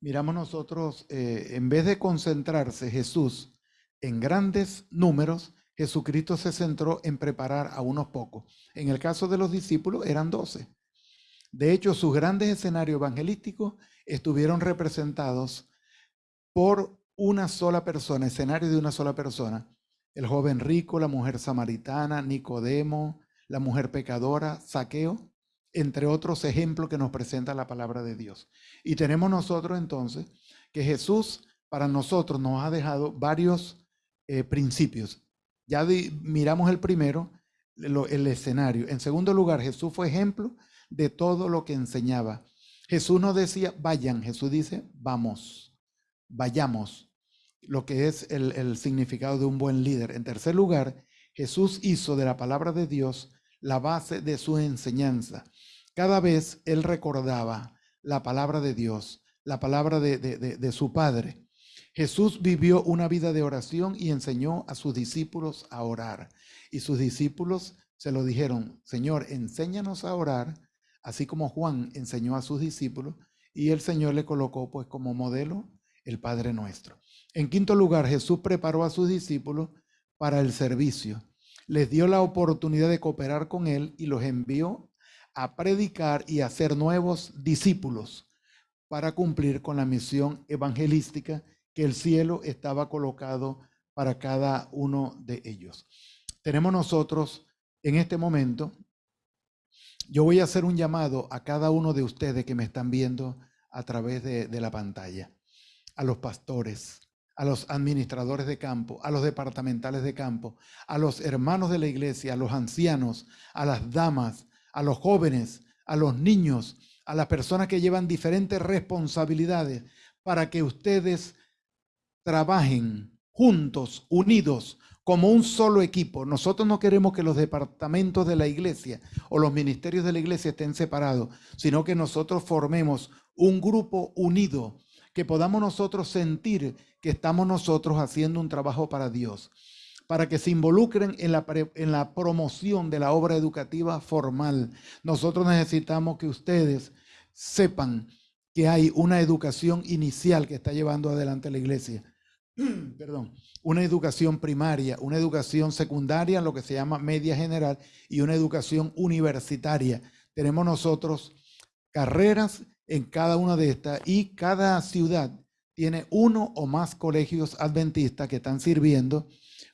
miramos nosotros, eh, en vez de concentrarse Jesús en grandes números, Jesucristo se centró en preparar a unos pocos. En el caso de los discípulos eran doce. De hecho, sus grandes escenarios evangelísticos estuvieron representados por una sola persona, escenario de una sola persona, el joven rico, la mujer samaritana, Nicodemo, la mujer pecadora, Saqueo, entre otros ejemplos que nos presenta la palabra de Dios. Y tenemos nosotros entonces que Jesús para nosotros nos ha dejado varios eh, principios. Ya miramos el primero, el escenario. En segundo lugar, Jesús fue ejemplo de todo lo que enseñaba. Jesús no decía, vayan, Jesús dice, vamos, vayamos lo que es el, significado de un buen líder. En tercer lugar, Jesús hizo de la palabra de Dios la base de su enseñanza. Cada vez él recordaba la palabra de Dios, la palabra de, de, su Padre. Jesús vivió una vida de oración y enseñó a sus discípulos a orar. Y sus discípulos se lo dijeron, Señor, enséñanos a orar, así como Juan enseñó a sus discípulos, y el Señor le colocó pues como modelo el Padre nuestro. En quinto lugar, Jesús preparó a sus discípulos para el servicio. Les dio la oportunidad de cooperar con Él y los envió a predicar y a hacer nuevos discípulos para cumplir con la misión evangelística que el cielo estaba colocado para cada uno de ellos. Tenemos nosotros en este momento, yo voy a hacer un llamado a cada uno de ustedes que me están viendo a través de, la pantalla, a los pastores, a los administradores de campo, a los departamentales de campo, a los hermanos de la iglesia, a los ancianos, a las damas, a los jóvenes, a los niños, a las personas que llevan diferentes responsabilidades para que ustedes trabajen juntos, unidos, como un solo equipo. Nosotros no queremos que los departamentos de la iglesia o los ministerios de la iglesia estén separados, sino que nosotros formemos un grupo unido, que podamos nosotros sentir que estamos nosotros haciendo un trabajo para Dios, para que se involucren en la, en la promoción de la obra educativa formal. Nosotros necesitamos que ustedes sepan que hay una educación inicial que está llevando adelante la iglesia. *clears throat* Perdón, una educación primaria, una educación secundaria, lo que se llama media general, y una educación universitaria. Tenemos nosotros carreras en cada una de estas y cada ciudad tiene uno o más colegios adventistas que están sirviendo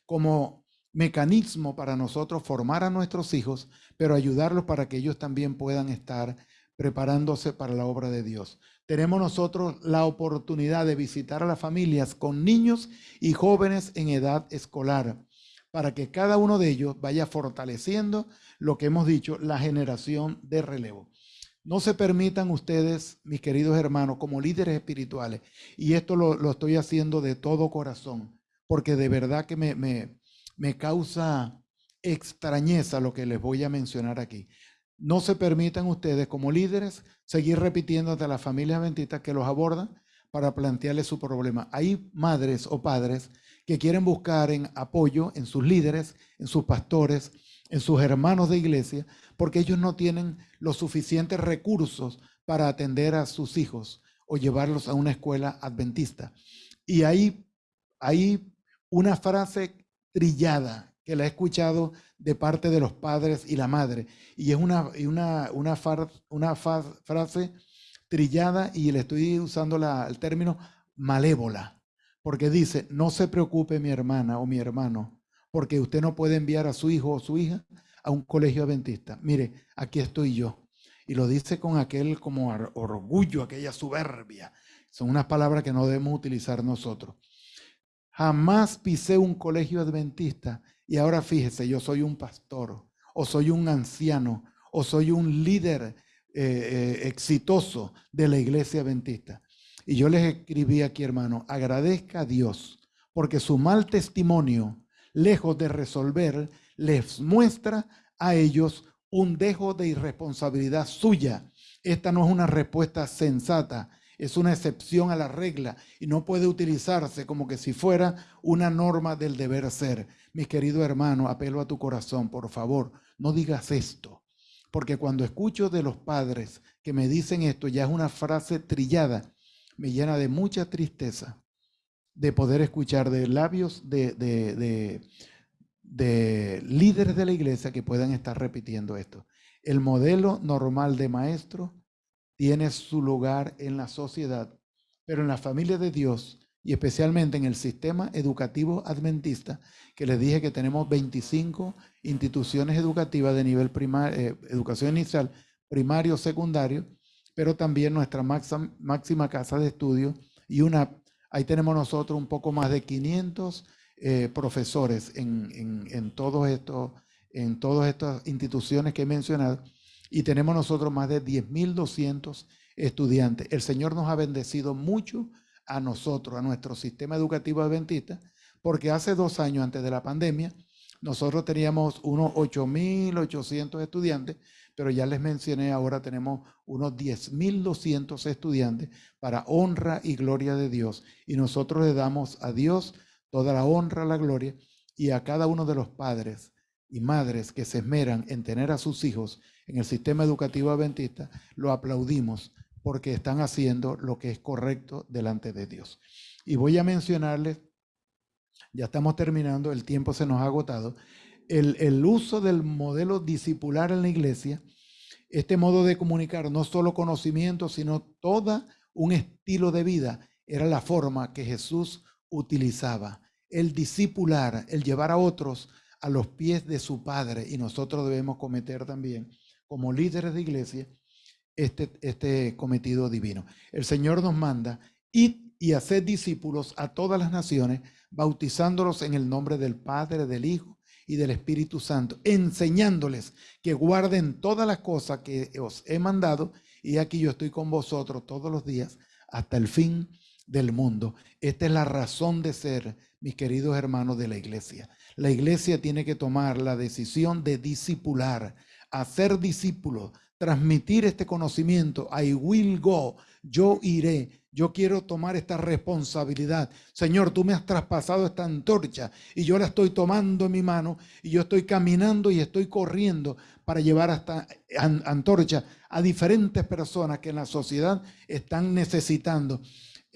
como mecanismo para nosotros formar a nuestros hijos, pero ayudarlos para que ellos también puedan estar preparándose para la obra de Dios. Tenemos nosotros la oportunidad de visitar a las familias con niños y jóvenes en edad escolar, para que cada uno de ellos vaya fortaleciendo lo que hemos dicho, la generación de relevo. No se permitan ustedes, mis queridos hermanos, como líderes espirituales, y esto lo, estoy haciendo de todo corazón, porque de verdad que me, me, me causa extrañeza lo que les voy a mencionar aquí. No se permitan ustedes como líderes seguir repitiendo ante las familias adventistas que los abordan para plantearles su problema. Hay madres o padres que quieren buscar en apoyo en sus líderes, en sus pastores, en sus hermanos de iglesia, porque ellos no tienen los suficientes recursos para atender a sus hijos o llevarlos a una escuela adventista. Y hay, hay una frase trillada que la he escuchado de parte de los padres y la madre, y es una, una, una, una frase trillada y le estoy usando el término malévola, porque dice, no se preocupe mi hermana o mi hermano, porque usted no puede enviar a su hijo o su hija a un colegio adventista. Mire, aquí estoy yo. Y lo dice con aquel como orgullo, aquella soberbia. Son unas palabras que no debemos utilizar nosotros. Jamás pisé un colegio adventista y ahora fíjese, yo soy un pastor o soy un anciano o soy un líder eh, eh, exitoso de la iglesia adventista. Y yo les escribí aquí, hermano, agradezca a Dios porque su mal testimonio lejos de resolver, les muestra a ellos un dejo de irresponsabilidad suya. Esta no es una respuesta sensata, es una excepción a la regla y no puede utilizarse como que si fuera una norma del deber ser. Mi querido hermano, apelo a tu corazón, por favor, no digas esto, porque cuando escucho de los padres que me dicen esto, ya es una frase trillada, me llena de mucha tristeza de poder escuchar de labios de, de, líderes de la iglesia que puedan estar repitiendo esto. El modelo normal de maestro tiene su lugar en la sociedad, pero en la familia de Dios y especialmente en el sistema educativo adventista, que les dije que tenemos 25 instituciones educativas de nivel primario, eh, educación inicial, primario, secundario, pero también nuestra máxima, casa de estudio y una Ahí tenemos nosotros un poco más de 500 eh, profesores en, en, todos estos, en todas estas instituciones que he mencionado y tenemos nosotros más de 10.200 estudiantes. El Señor nos ha bendecido mucho a nosotros, a nuestro sistema educativo adventista, porque hace dos años antes de la pandemia, nosotros teníamos unos 8.800 estudiantes pero ya les mencioné, ahora tenemos unos 10.200 estudiantes para honra y gloria de Dios. Y nosotros le damos a Dios toda la honra, la gloria, y a cada uno de los padres y madres que se esmeran en tener a sus hijos en el sistema educativo adventista, lo aplaudimos porque están haciendo lo que es correcto delante de Dios. Y voy a mencionarles ya estamos terminando, el tiempo se nos ha agotado. El, el uso del modelo discipular en la iglesia, este modo de comunicar, no solo conocimiento, sino todo un estilo de vida, era la forma que Jesús utilizaba. El discipular, el llevar a otros a los pies de su Padre, y nosotros debemos cometer también, como líderes de iglesia, este, este cometido divino. El Señor nos manda, id y hacer discípulos a todas las naciones, bautizándolos en el nombre del Padre, del Hijo y del Espíritu Santo, enseñándoles que guarden todas las cosas que os he mandado, y aquí yo estoy con vosotros todos los días hasta el fin del mundo. Esta es la razón de ser, mis queridos hermanos de la iglesia. La iglesia tiene que tomar la decisión de discipular, hacer discípulos, transmitir este conocimiento. I will go, yo iré. Yo quiero tomar esta responsabilidad. Señor, tú me has traspasado esta antorcha y yo la estoy tomando en mi mano y yo estoy caminando y estoy corriendo para llevar esta antorcha a diferentes personas que en la sociedad están necesitando.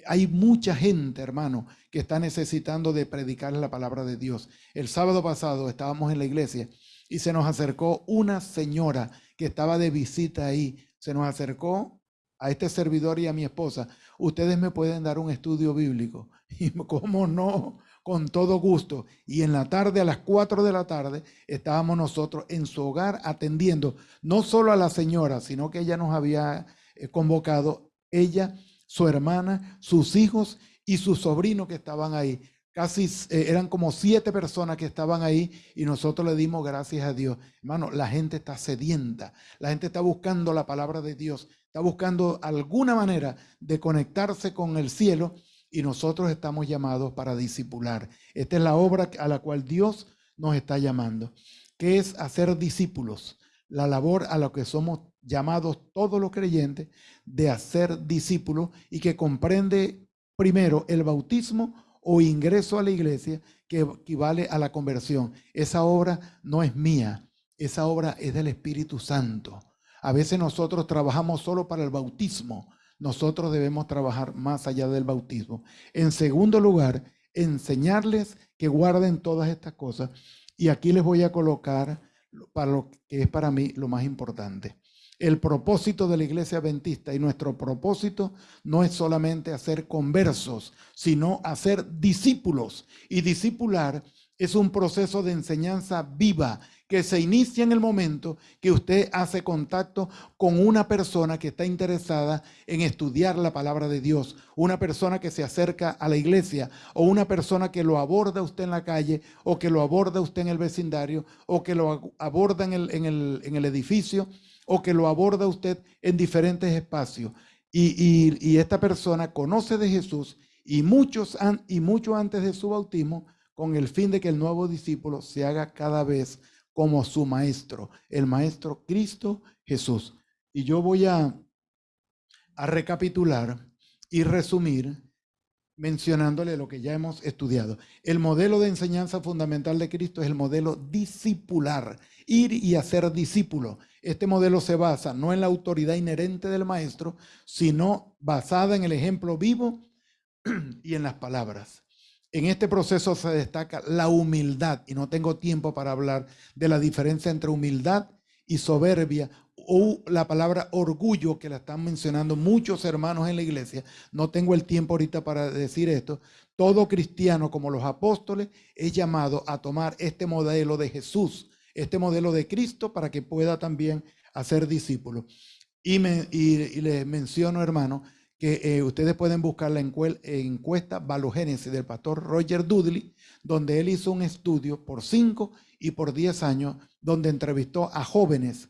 Hay mucha gente, hermano, que está necesitando de predicar la palabra de Dios. El sábado pasado estábamos en la iglesia y se nos acercó una señora que estaba de visita ahí. Se nos acercó a este servidor y a mi esposa, ustedes me pueden dar un estudio bíblico. *laughs* Y cómo no, con todo gusto. Y en la tarde, a las 4 de la tarde, estábamos nosotros en su hogar atendiendo no solo a la señora, sino que ella nos había eh, convocado, ella, su hermana, sus hijos y su sobrino que estaban ahí. Casi eh, eran como siete personas que estaban ahí y nosotros le dimos gracias a Dios. Hermano, la gente está sedienta, la gente está buscando la palabra de Dios, está buscando alguna manera de conectarse con el cielo y nosotros estamos llamados para discipular. Esta es la obra a la cual Dios nos está llamando, que es hacer discípulos, la labor a la que somos llamados todos los creyentes de hacer discípulos y que comprende primero el bautismo o ingreso a la iglesia que equivale a la conversión. Esa obra no es mía, esa obra es del Espíritu Santo. A veces nosotros trabajamos solo para el bautismo. Nosotros debemos trabajar más allá del bautismo. En segundo lugar, enseñarles que guarden todas estas cosas. Y aquí les voy a colocar para lo que es para mí lo más importante. El propósito de la iglesia adventista y nuestro propósito no es solamente hacer conversos, sino hacer discípulos. Y discipular es un proceso de enseñanza viva que se inicia en el momento que usted hace contacto con una persona que está interesada en estudiar la palabra de Dios, una persona que se acerca a la iglesia o una persona que lo aborda usted en la calle o que lo aborda usted en el vecindario o que lo aborda en el, en el, edificio o que lo aborda usted en diferentes espacios. Y, y, esta persona conoce de Jesús y muchos y mucho antes de su bautismo con el fin de que el nuevo discípulo se haga cada vez como su maestro, el maestro Cristo Jesús. Y yo voy a, a recapitular y resumir mencionándole lo que ya hemos estudiado. El modelo de enseñanza fundamental de Cristo es el modelo discipular, ir y hacer discípulo. Este modelo se basa no en la autoridad inherente del maestro, sino basada en el ejemplo vivo *clears throat* y en las palabras. En este proceso se destaca la humildad, y no tengo tiempo para hablar de la diferencia entre humildad y soberbia o la palabra orgullo que la están mencionando muchos hermanos en la iglesia. No tengo el tiempo ahorita para decir esto. Todo cristiano, como los apóstoles, es llamado a tomar este modelo de Jesús, este modelo de Cristo, para que pueda también hacer discípulos. Y, me, y les menciono, hermano, que eh, ustedes pueden buscar la encuesta Valogénesis del pastor Roger Dudley, donde él hizo un estudio por 5 y por 10 años, donde entrevistó a jóvenes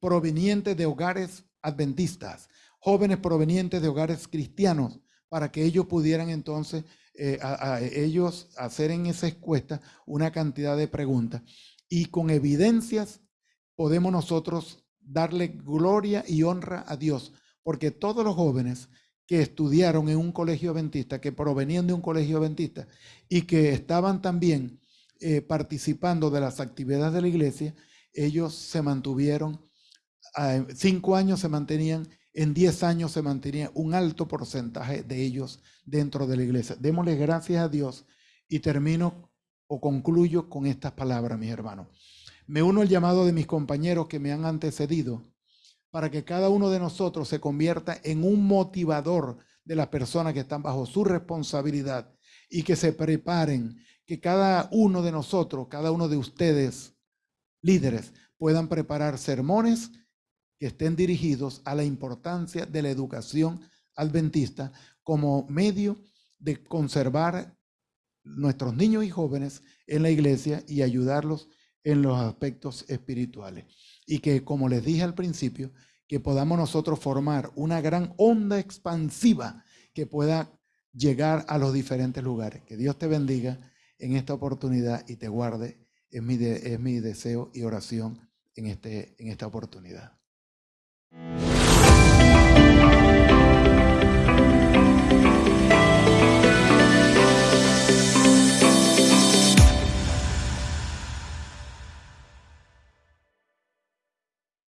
provenientes de hogares adventistas, jóvenes provenientes de hogares cristianos, para que ellos pudieran entonces, eh, a, ellos hacer en esa encuesta una cantidad de preguntas. Y con evidencias podemos nosotros darle gloria y honra a Dios porque todos los jóvenes que estudiaron en un colegio adventista, que provenían de un colegio adventista y que estaban también eh, participando de las actividades de la iglesia, ellos se mantuvieron, en cinco años se mantenían, en diez años se mantenía un alto porcentaje de ellos dentro de la iglesia. Démosle gracias a Dios Y termino o concluyo con estas palabras, mis hermanos. Me uno al llamado de mis compañeros que me han antecedido para que cada uno de nosotros se convierta en un motivador de las personas que están bajo su responsabilidad y que se preparen, que cada uno de nosotros, cada uno de ustedes, líderes, puedan preparar sermones que estén dirigidos a la importancia de la educación adventista como medio de conservar nuestros niños y jóvenes en la iglesia y ayudarlos en los aspectos espirituales. Y que, como les dije al principio, que podamos nosotros formar una gran onda expansiva que pueda llegar a los diferentes lugares. Que Dios te bendiga en esta oportunidad y te guarde. Es mi, es mi deseo y oración en, este, en esta oportunidad.